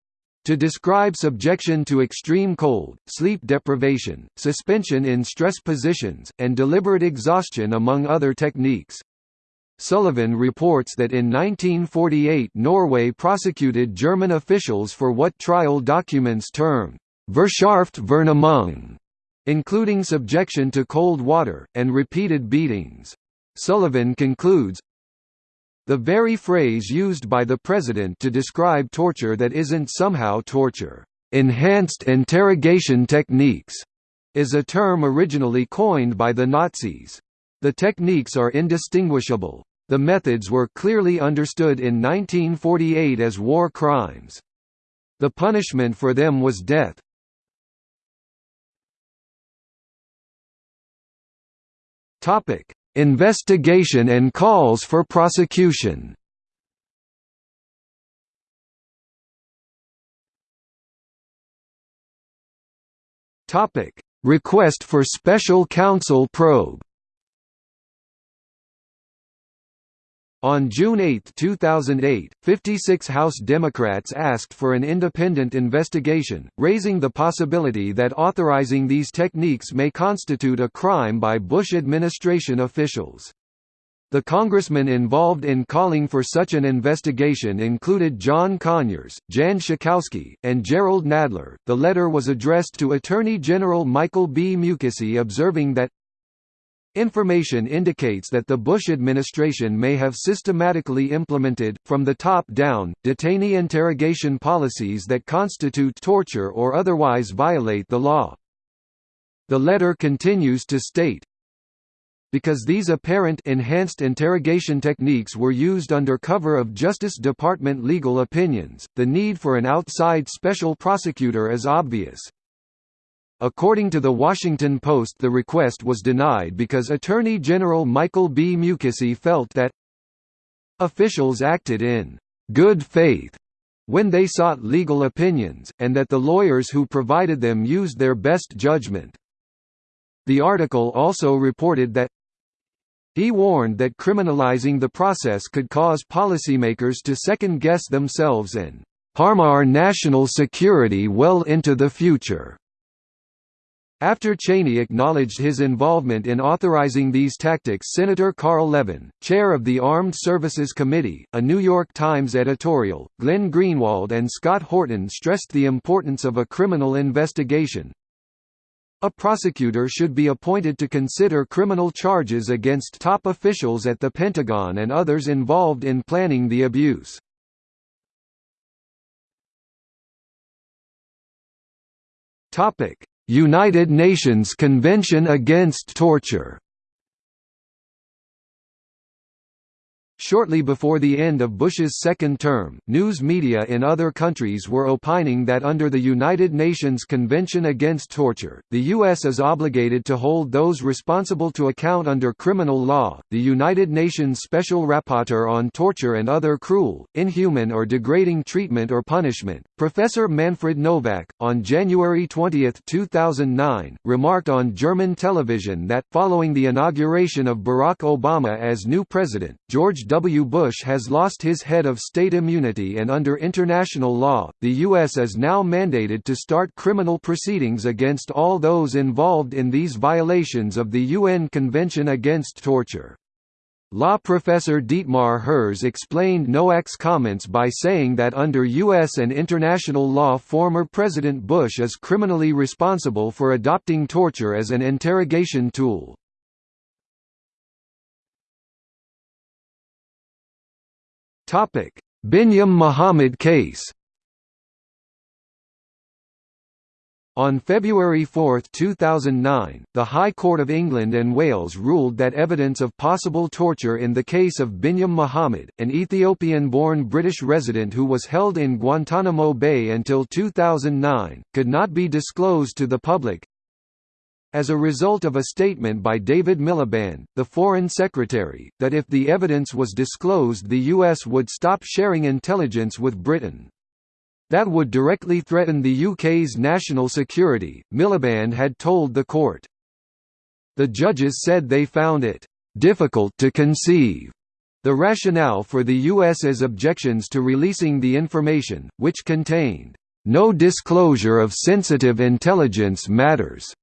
to describe subjection to extreme cold, sleep deprivation, suspension in stress positions, and deliberate exhaustion among other techniques. Sullivan reports that in 1948 Norway prosecuted German officials for what trial documents term Verschärft Vernehmung, including subjection to cold water, and repeated beatings. Sullivan concludes, the very phrase used by the president to describe torture that isn't somehow torture, enhanced interrogation techniques, is a term originally coined by the Nazis. The techniques are indistinguishable. The methods were clearly understood in 1948 as war crimes. The punishment for them was death. Topic: Investigation and calls for prosecution. Topic: Request for special counsel probe. On June 8, 2008, 56 House Democrats asked for an independent investigation, raising the possibility that authorizing these techniques may constitute a crime by Bush administration officials. The congressmen involved in calling for such an investigation included John Conyers, Jan Schakowsky, and Jerrold Nadler. The letter was addressed to Attorney General Michael B. Mukasey observing that Information indicates that the Bush administration may have systematically implemented, from the top down, detainee interrogation policies that constitute torture or otherwise violate the law. The letter continues to state, because these apparent enhanced interrogation techniques were used under cover of Justice Department legal opinions, the need for an outside special prosecutor is obvious. According to The Washington Post the request was denied because Attorney General Michael B. Mukasey felt that officials acted in «good faith» when they sought legal opinions, and that the lawyers who provided them used their best judgment. The article also reported that he warned that criminalizing the process could cause policymakers to second-guess themselves and harm our national security well into the future. After Cheney acknowledged his involvement in authorizing these tactics Senator Carl Levin, chair of the Armed Services Committee, a New York Times editorial, Glenn Greenwald and Scott Horton stressed the importance of a criminal investigation. A prosecutor should be appointed to consider criminal charges against top officials at the Pentagon and others involved in planning the abuse. Topic United Nations Convention Against Torture Shortly before the end of Bush's second term, news media in other countries were opining that under the United Nations Convention Against Torture, the U.S. is obligated to hold those responsible to account under criminal law. The United Nations Special Rapporteur on Torture and Other Cruel, Inhuman or Degrading Treatment or Punishment, Professor Manfred Nowak, on January 20, 2009, remarked on German television that, following the inauguration of Barack Obama as new president, George W. Bush has lost his head of state immunity and under international law, the U.S. is now mandated to start criminal proceedings against all those involved in these violations of the UN Convention Against Torture. Law professor Dietmar Herz explained Nowak's comments by saying that under U.S. and international law former President Bush is criminally responsible for adopting torture as an interrogation tool. Topic: Binyam Mohammed case. On February 4, 2009, the High Court of England and Wales ruled that evidence of possible torture in the case of Binyam Mohammed, an Ethiopian-born British resident who was held in Guantanamo Bay until 2009, could not be disclosed to the public, as a result of a statement by David Miliband, the Foreign Secretary, that if the evidence was disclosed the US would stop sharing intelligence with Britain. That would directly threaten the UK's national security, Miliband had told the court. The judges said they found it difficult to conceive the rationale for the U.S.'s objections to releasing the information, which contained no disclosure of sensitive intelligence matters,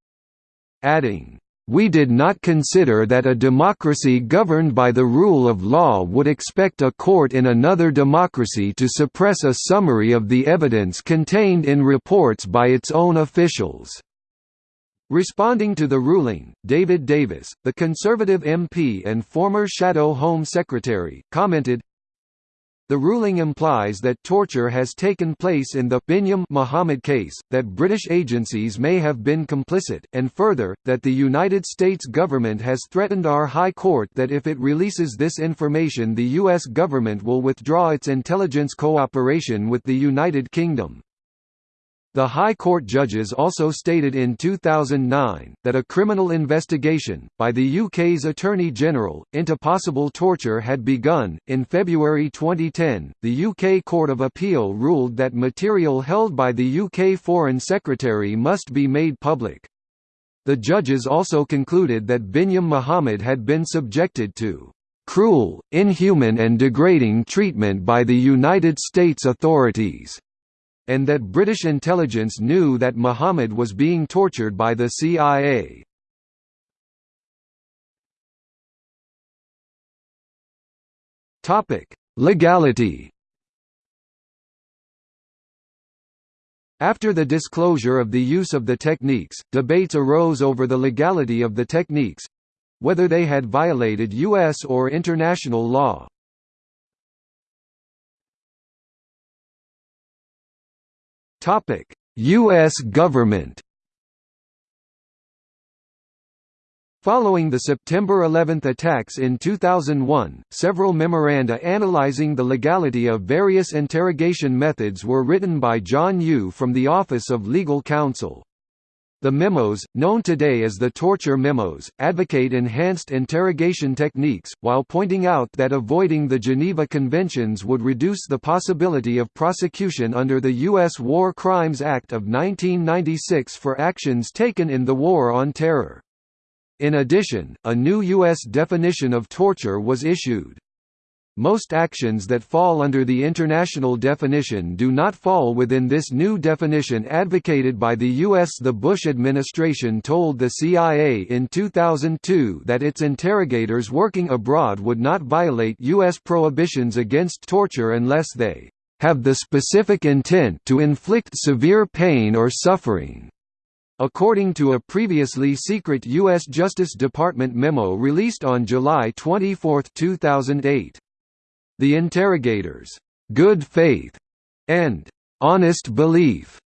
adding, we did not consider that a democracy governed by the rule of law would expect a court in another democracy to suppress a summary of the evidence contained in reports by its own officials. Responding to the ruling, David Davis, the Conservative MP and former Shadow Home Secretary, commented, the ruling implies that torture has taken place in the Binyam Mohammed case, that British agencies may have been complicit, and further, that the United States government has threatened our High Court that if it releases this information the U.S. government will withdraw its intelligence cooperation with the United Kingdom. The High Court judges also stated in 2009, that a criminal investigation, by the UK's Attorney General, into possible torture had begun. In February 2010, the UK Court of Appeal ruled that material held by the UK Foreign Secretary must be made public. The judges also concluded that Binyam Mohammed had been subjected to cruel, inhuman and degrading treatment by the United States authorities and that British intelligence knew that Muhammad was being tortured by the CIA. Legality After the disclosure of the use of the techniques, debates arose over the legality of the techniques—whether they had violated U.S. or international law. Topic: US government. Following the September 11 attacks in 2001, several memoranda analyzing the legality of various interrogation methods were written by John Yoo from the Office of Legal Counsel. The memos, known today as the torture memos, advocate enhanced interrogation techniques, while pointing out that avoiding the Geneva Conventions would reduce the possibility of prosecution under the U.S. War Crimes Act of 1996 for actions taken in the War on Terror. In addition, a new U.S. definition of torture was issued. Most actions that fall under the international definition do not fall within this new definition advocated by the U.S. The Bush administration told the CIA in 2002 that its interrogators working abroad would not violate U.S. prohibitions against torture unless they have the specific intent to inflict severe pain or suffering. According to a previously secret U.S. Justice Department memo released on July 24, 2008. The interrogators' good faith and honest belief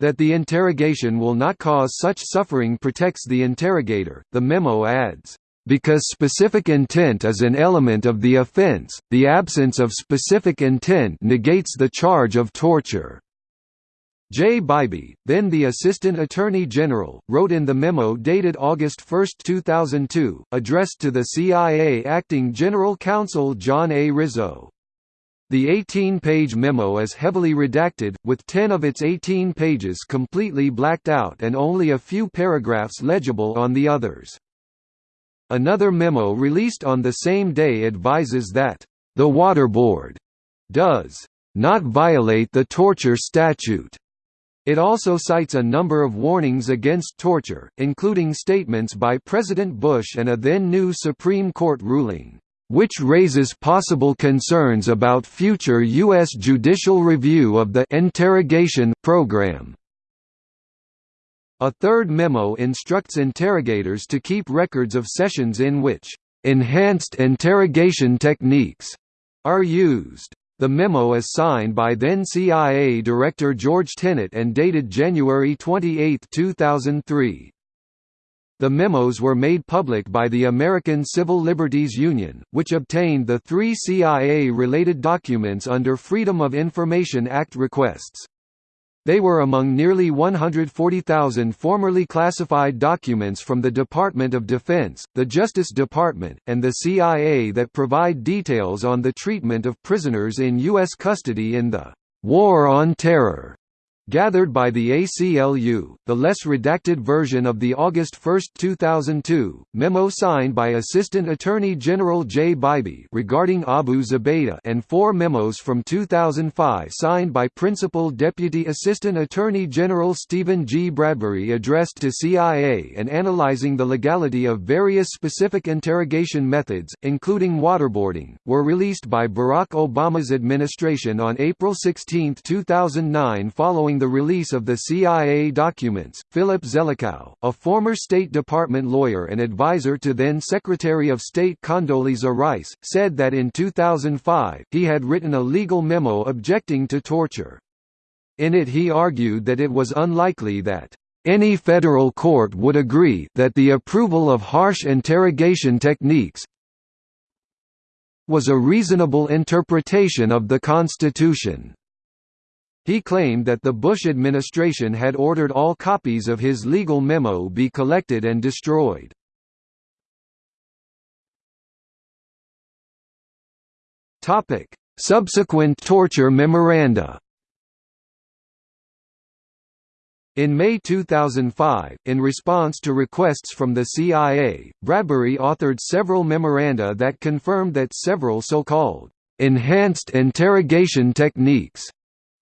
that the interrogation will not cause such suffering protects the interrogator. The memo adds, because specific intent is an element of the offense, the absence of specific intent negates the charge of torture. Jay Bybee, then the Assistant Attorney General, wrote in the memo dated August 1, 2002, addressed to the CIA Acting General Counsel John A. Rizzo. The 18-page memo is heavily redacted, with 10 of its 18 pages completely blacked out and only a few paragraphs legible on the others. Another memo released on the same day advises that, "...the waterboard does not violate the torture statute." It also cites a number of warnings against torture, including statements by President Bush and a then-new Supreme Court ruling, "...which raises possible concerns about future U.S. judicial review of the interrogation program." A third memo instructs interrogators to keep records of sessions in which "...enhanced interrogation techniques," are used. The memo is signed by then CIA Director George Tenet and dated January 28, 2003. The memos were made public by the American Civil Liberties Union, which obtained the three CIA-related documents under Freedom of Information Act requests. They were among nearly 140,000 formerly classified documents from the Department of Defense, the Justice Department, and the CIA that provide details on the treatment of prisoners in U.S. custody in the «War on Terror» Gathered by the ACLU, the less redacted version of the August 1, 2002, memo signed by Assistant Attorney General Jay Bybee regarding Abu Zubaydah and four memos from 2005 signed by Principal Deputy Assistant Attorney General Stephen G. Bradbury addressed to CIA and analyzing the legality of various specific interrogation methods, including waterboarding, were released by Barack Obama's administration on April 16, 2009 following the release of the CIA documents, Philip Zelikow, a former State Department lawyer and advisor to then Secretary of State Condoleezza Rice, said that in 2005, he had written a legal memo objecting to torture. In it he argued that it was unlikely that any federal court would agree that the approval of harsh interrogation techniques was a reasonable interpretation of the Constitution. He claimed that the Bush administration had ordered all copies of his legal memo be collected and destroyed. Subsequent torture memoranda In May 2005, in response to requests from the CIA, Bradbury authored several memoranda that confirmed that several so-called enhanced interrogation techniques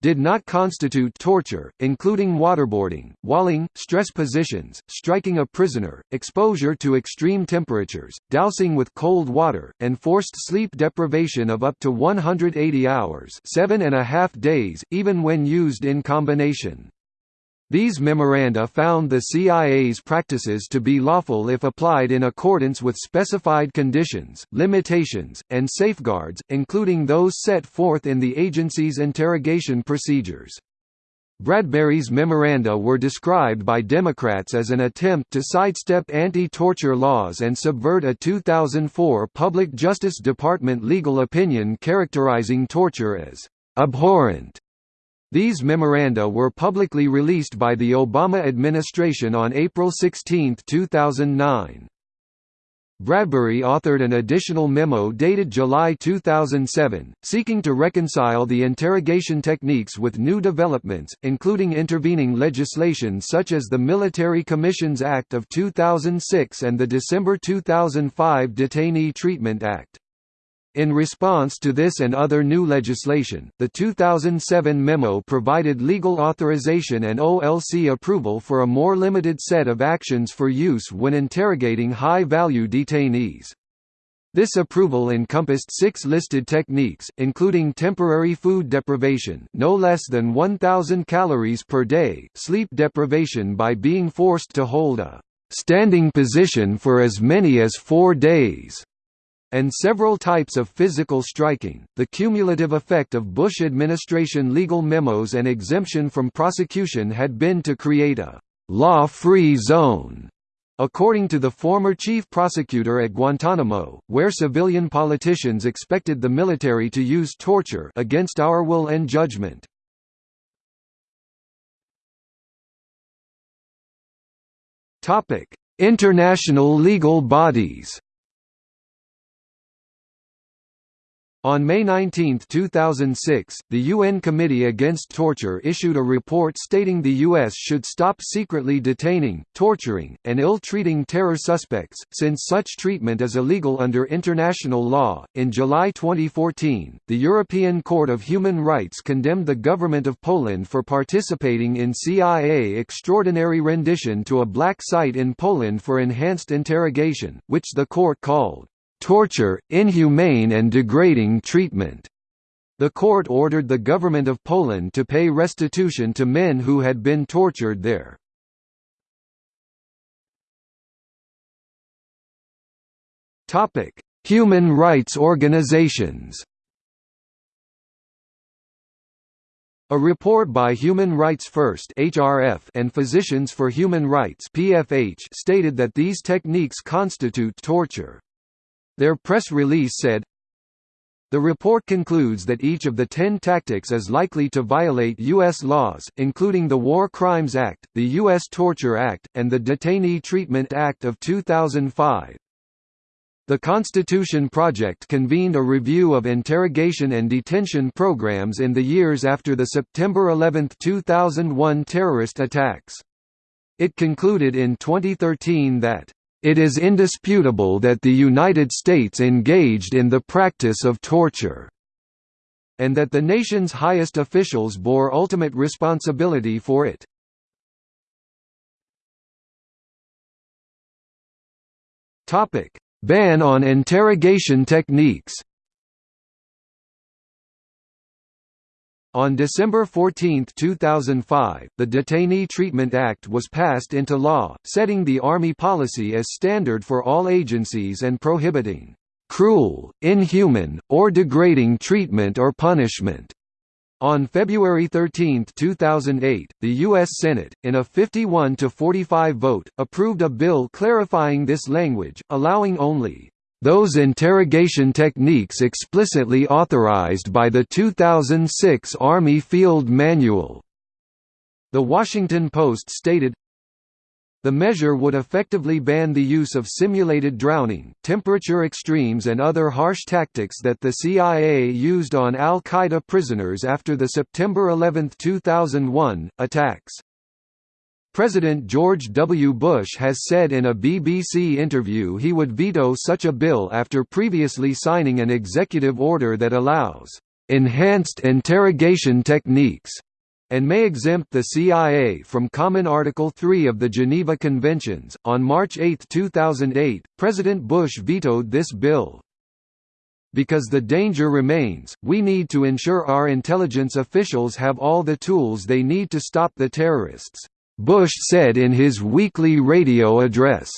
did not constitute torture, including waterboarding, walling, stress positions, striking a prisoner, exposure to extreme temperatures, dousing with cold water, and forced sleep deprivation of up to 180 hours seven and a half days, even when used in combination. These memoranda found the CIA's practices to be lawful if applied in accordance with specified conditions, limitations, and safeguards, including those set forth in the agency's interrogation procedures. Bradbury's memoranda were described by Democrats as an attempt to sidestep anti-torture laws and subvert a 2004 Public Justice Department legal opinion characterizing torture as abhorrent these memoranda were publicly released by the Obama administration on April 16, 2009. Bradbury authored an additional memo dated July 2007, seeking to reconcile the interrogation techniques with new developments, including intervening legislation such as the Military Commissions Act of 2006 and the December 2005 Detainee Treatment Act. In response to this and other new legislation, the 2007 memo provided legal authorization and OLC approval for a more limited set of actions for use when interrogating high-value detainees. This approval encompassed six listed techniques, including temporary food deprivation no less than 1,000 calories per day, sleep deprivation by being forced to hold a standing position for as many as four days, and several types of physical striking. The cumulative effect of Bush administration legal memos and exemption from prosecution had been to create a law-free zone according to the former chief prosecutor at Guantanamo, where civilian politicians expected the military to use torture against our will and judgment. International legal bodies On May 19, 2006, the UN Committee Against Torture issued a report stating the U.S. should stop secretly detaining, torturing, and ill-treating terror suspects, since such treatment is illegal under international law. In July 2014, the European Court of Human Rights condemned the government of Poland for participating in CIA extraordinary rendition to a black site in Poland for enhanced interrogation, which the court called torture, inhumane and degrading treatment. The court ordered the government of Poland to pay restitution to men who had been tortured there. Topic: Human rights organizations A report by Human Rights First (HRF) and Physicians for Human Rights (PFH) stated that these techniques constitute torture. Their press release said, the report concludes that each of the ten tactics is likely to violate U.S. laws, including the War Crimes Act, the U.S. Torture Act, and the Detainee Treatment Act of 2005. The Constitution Project convened a review of interrogation and detention programs in the years after the September 11, 2001 terrorist attacks. It concluded in 2013 that, "...it is indisputable that the United States engaged in the practice of torture." and that the nation's highest officials bore ultimate responsibility for it. Topic: Ban on interrogation techniques On December 14, 2005, the Detainee Treatment Act was passed into law, setting the Army policy as standard for all agencies and prohibiting "...cruel, inhuman, or degrading treatment or punishment." On February 13, 2008, the U.S. Senate, in a 51 to 45 vote, approved a bill clarifying this language, allowing only those interrogation techniques explicitly authorized by the 2006 Army Field Manual. The Washington Post stated, the measure would effectively ban the use of simulated drowning, temperature extremes and other harsh tactics that the CIA used on al-Qaeda prisoners after the September 11, 2001, attacks. President George W. Bush has said in a BBC interview he would veto such a bill after previously signing an executive order that allows enhanced interrogation techniques and may exempt the CIA from Common Article 3 of the Geneva Conventions. On March 8, 2008, President Bush vetoed this bill. Because the danger remains, we need to ensure our intelligence officials have all the tools they need to stop the terrorists, Bush said in his weekly radio address.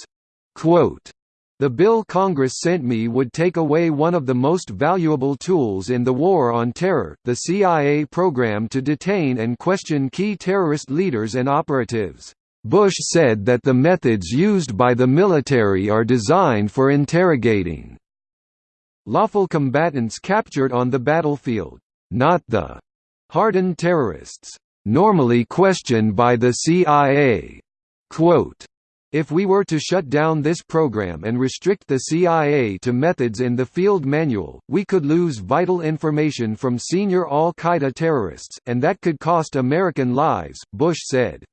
Quote, the bill Congress sent me would take away one of the most valuable tools in the war on terror, the CIA program to detain and question key terrorist leaders and operatives. Bush said that the methods used by the military are designed for interrogating lawful combatants captured on the battlefield, not the hardened terrorists, normally questioned by the CIA. Quote, if we were to shut down this program and restrict the CIA to methods in the field manual, we could lose vital information from senior al-Qaeda terrorists, and that could cost American lives, Bush said.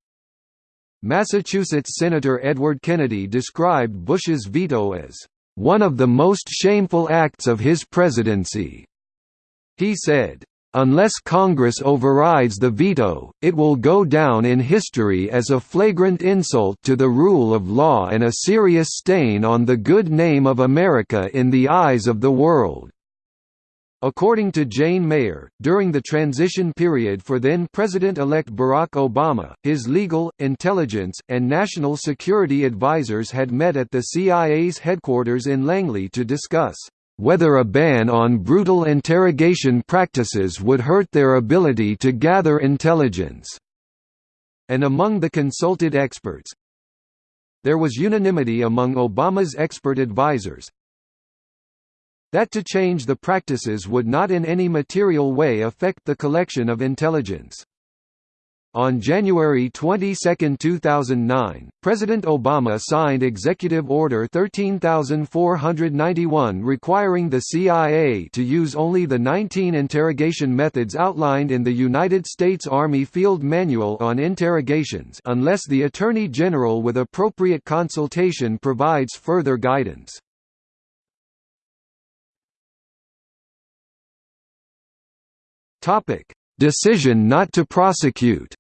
Massachusetts Senator Edward Kennedy described Bush's veto as, "...one of the most shameful acts of his presidency." He said, Unless Congress overrides the veto, it will go down in history as a flagrant insult to the rule of law and a serious stain on the good name of America in the eyes of the world. According to Jane Mayer, during the transition period for then-President-elect Barack Obama, his legal, intelligence, and national security advisers had met at the CIA's headquarters in Langley to discuss whether a ban on brutal interrogation practices would hurt their ability to gather intelligence. And among the consulted experts, there was unanimity among Obama's expert advisers that to change the practices would not in any material way affect the collection of intelligence. On January 22, 2009, President Obama signed Executive Order 13491 requiring the CIA to use only the 19 interrogation methods outlined in the United States Army Field Manual on Interrogations unless the Attorney General with appropriate consultation provides further guidance. Decision not to prosecute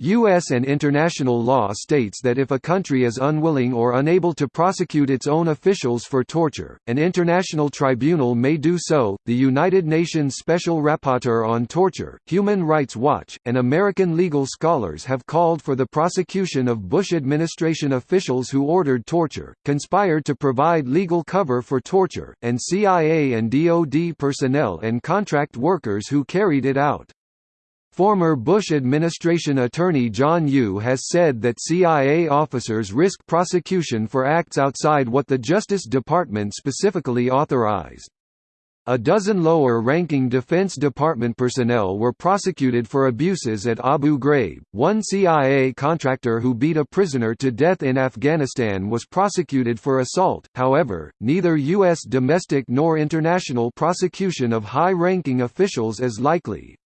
U.S. and international law states that if a country is unwilling or unable to prosecute its own officials for torture, an international tribunal may do so. The United Nations Special Rapporteur on Torture, Human Rights Watch, and American legal scholars have called for the prosecution of Bush administration officials who ordered torture, conspired to provide legal cover for torture, and CIA and DoD personnel and contract workers who carried it out. Former Bush administration attorney John Yoo has said that CIA officers risk prosecution for acts outside what the Justice Department specifically authorized. A dozen lower-ranking Defense Department personnel were prosecuted for abuses at Abu Ghraib. One CIA contractor who beat a prisoner to death in Afghanistan was prosecuted for assault. However, neither U.S. domestic nor international prosecution of high-ranking officials is likely.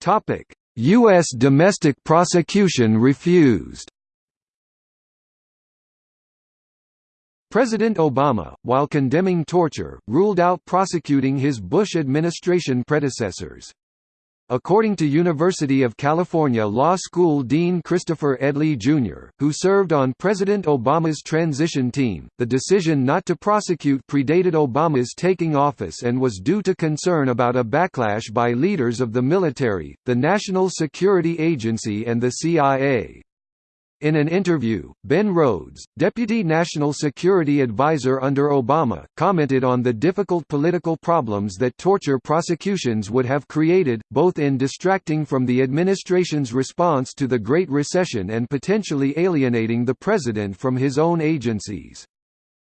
Topic: U.S. domestic prosecution refused. President Obama, while condemning torture, ruled out prosecuting his Bush administration predecessors. According to University of California Law School Dean Christopher Edley, Jr., who served on President Obama's transition team, the decision not to prosecute predated Obama's taking office and was due to concern about a backlash by leaders of the military, the National Security Agency and the CIA. In an interview, Ben Rhodes, Deputy National Security Advisor under Obama, commented on the difficult political problems that torture prosecutions would have created, both in distracting from the administration's response to the Great Recession and potentially alienating the president from his own agencies.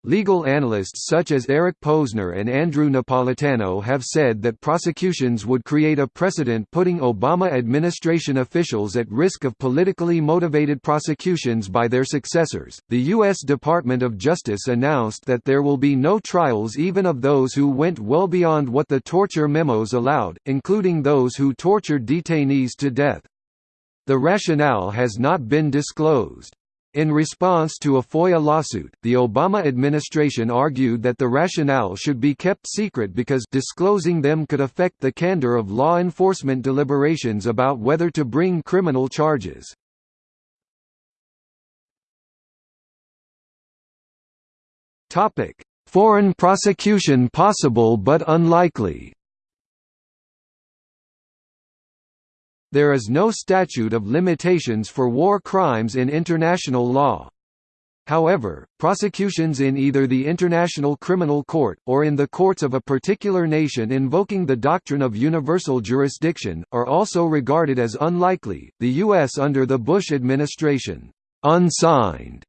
Legal analysts such as Eric Posner and Andrew Napolitano have said that prosecutions would create a precedent putting Obama administration officials at risk of politically motivated prosecutions by their successors. The U.S. Department of Justice announced that there will be no trials even of those who went well beyond what the torture memos allowed, including those who tortured detainees to death. The rationale has not been disclosed. In response to a FOIA lawsuit, the Obama administration argued that the rationale should be kept secret because disclosing them could affect the candor of law enforcement deliberations about whether to bring criminal charges. Foreign prosecution possible but unlikely There is no statute of limitations for war crimes in international law. However, prosecutions in either the International Criminal Court, or in the courts of a particular nation invoking the doctrine of universal jurisdiction, are also regarded as unlikely. The U.S. under the Bush administration unsigned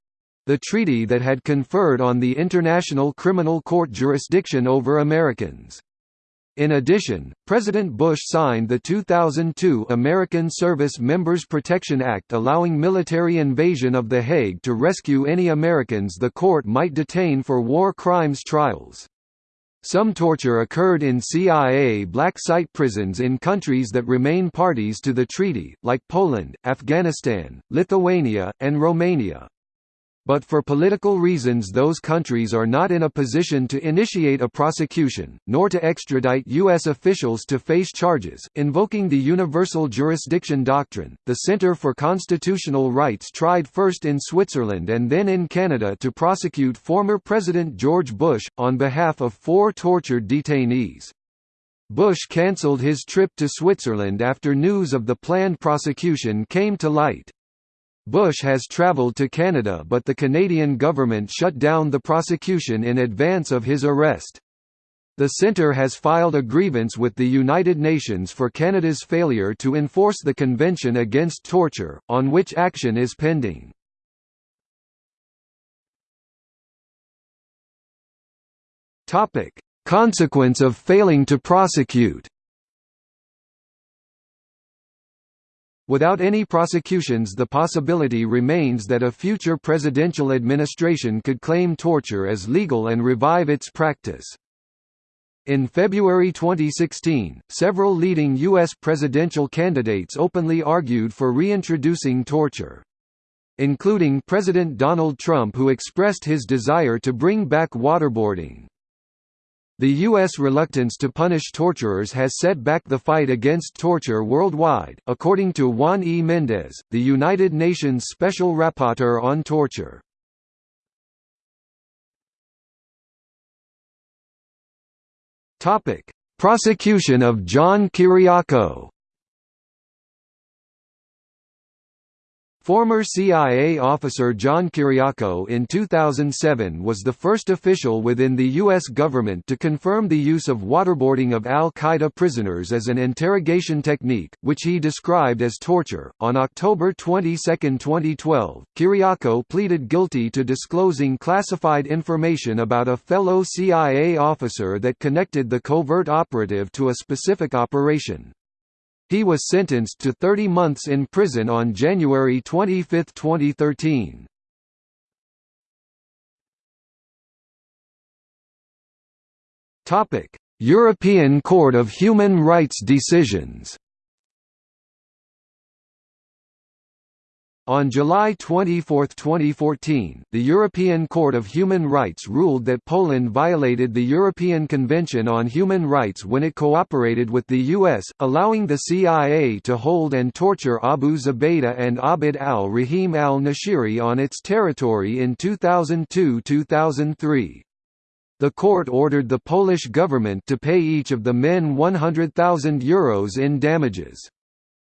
the treaty that had conferred on the International Criminal Court jurisdiction over Americans. In addition, President Bush signed the 2002 American Service Members Protection Act allowing military invasion of The Hague to rescue any Americans the court might detain for war crimes trials. Some torture occurred in CIA black site prisons in countries that remain parties to the treaty, like Poland, Afghanistan, Lithuania, and Romania. But for political reasons those countries are not in a position to initiate a prosecution, nor to extradite U.S. officials to face charges. Invoking the Universal Jurisdiction Doctrine, the Center for Constitutional Rights tried first in Switzerland and then in Canada to prosecute former President George Bush, on behalf of four tortured detainees. Bush cancelled his trip to Switzerland after news of the planned prosecution came to light. Bush has traveled to Canada but the Canadian government shut down the prosecution in advance of his arrest. The centre has filed a grievance with the United Nations for Canada's failure to enforce the Convention Against Torture, on which action is pending. Consequence of failing to prosecute Without any prosecutions the possibility remains that a future presidential administration could claim torture as legal and revive its practice. In February 2016, several leading U.S. presidential candidates openly argued for reintroducing torture. Including President Donald Trump who expressed his desire to bring back waterboarding. The U.S. reluctance to punish torturers has set back the fight against torture worldwide, according to Juan E. Mendez, the United Nations Special Rapporteur on Torture. Prosecution of John Kiriakou Former CIA officer John Kiriakou in 2007 was the first official within the U.S. government to confirm the use of waterboarding of al Qaeda prisoners as an interrogation technique, which he described as torture. On October 22, 2012, Kiriakou pleaded guilty to disclosing classified information about a fellow CIA officer that connected the covert operative to a specific operation. He was sentenced to 30 months in prison on January 25, 2013. European Court of Human Rights decisions On July 24, 2014, the European Court of Human Rights ruled that Poland violated the European Convention on Human Rights when it cooperated with the U.S., allowing the CIA to hold and torture Abu Zubaydah and Abd al-Rahim al-Nashiri on its territory in 2002–2003. The court ordered the Polish government to pay each of the men €100,000 in damages.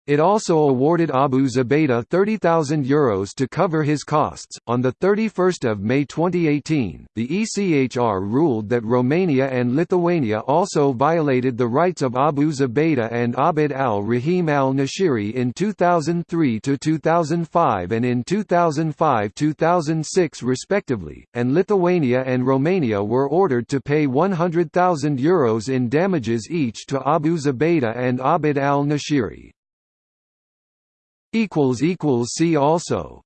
It also awarded Abu Zubaydah €30,000 to cover his costs. On the 31st of May 2018, the ECHR ruled that Romania and Lithuania also violated the rights of Abu Zubaydah and Abd al-Rahim al-Nashiri in 2003 to 2005 and in 2005-2006 respectively, and Lithuania and Romania were ordered to pay €100,000 in damages each to Abu Zubaydah and Abd al-Nashiri. See also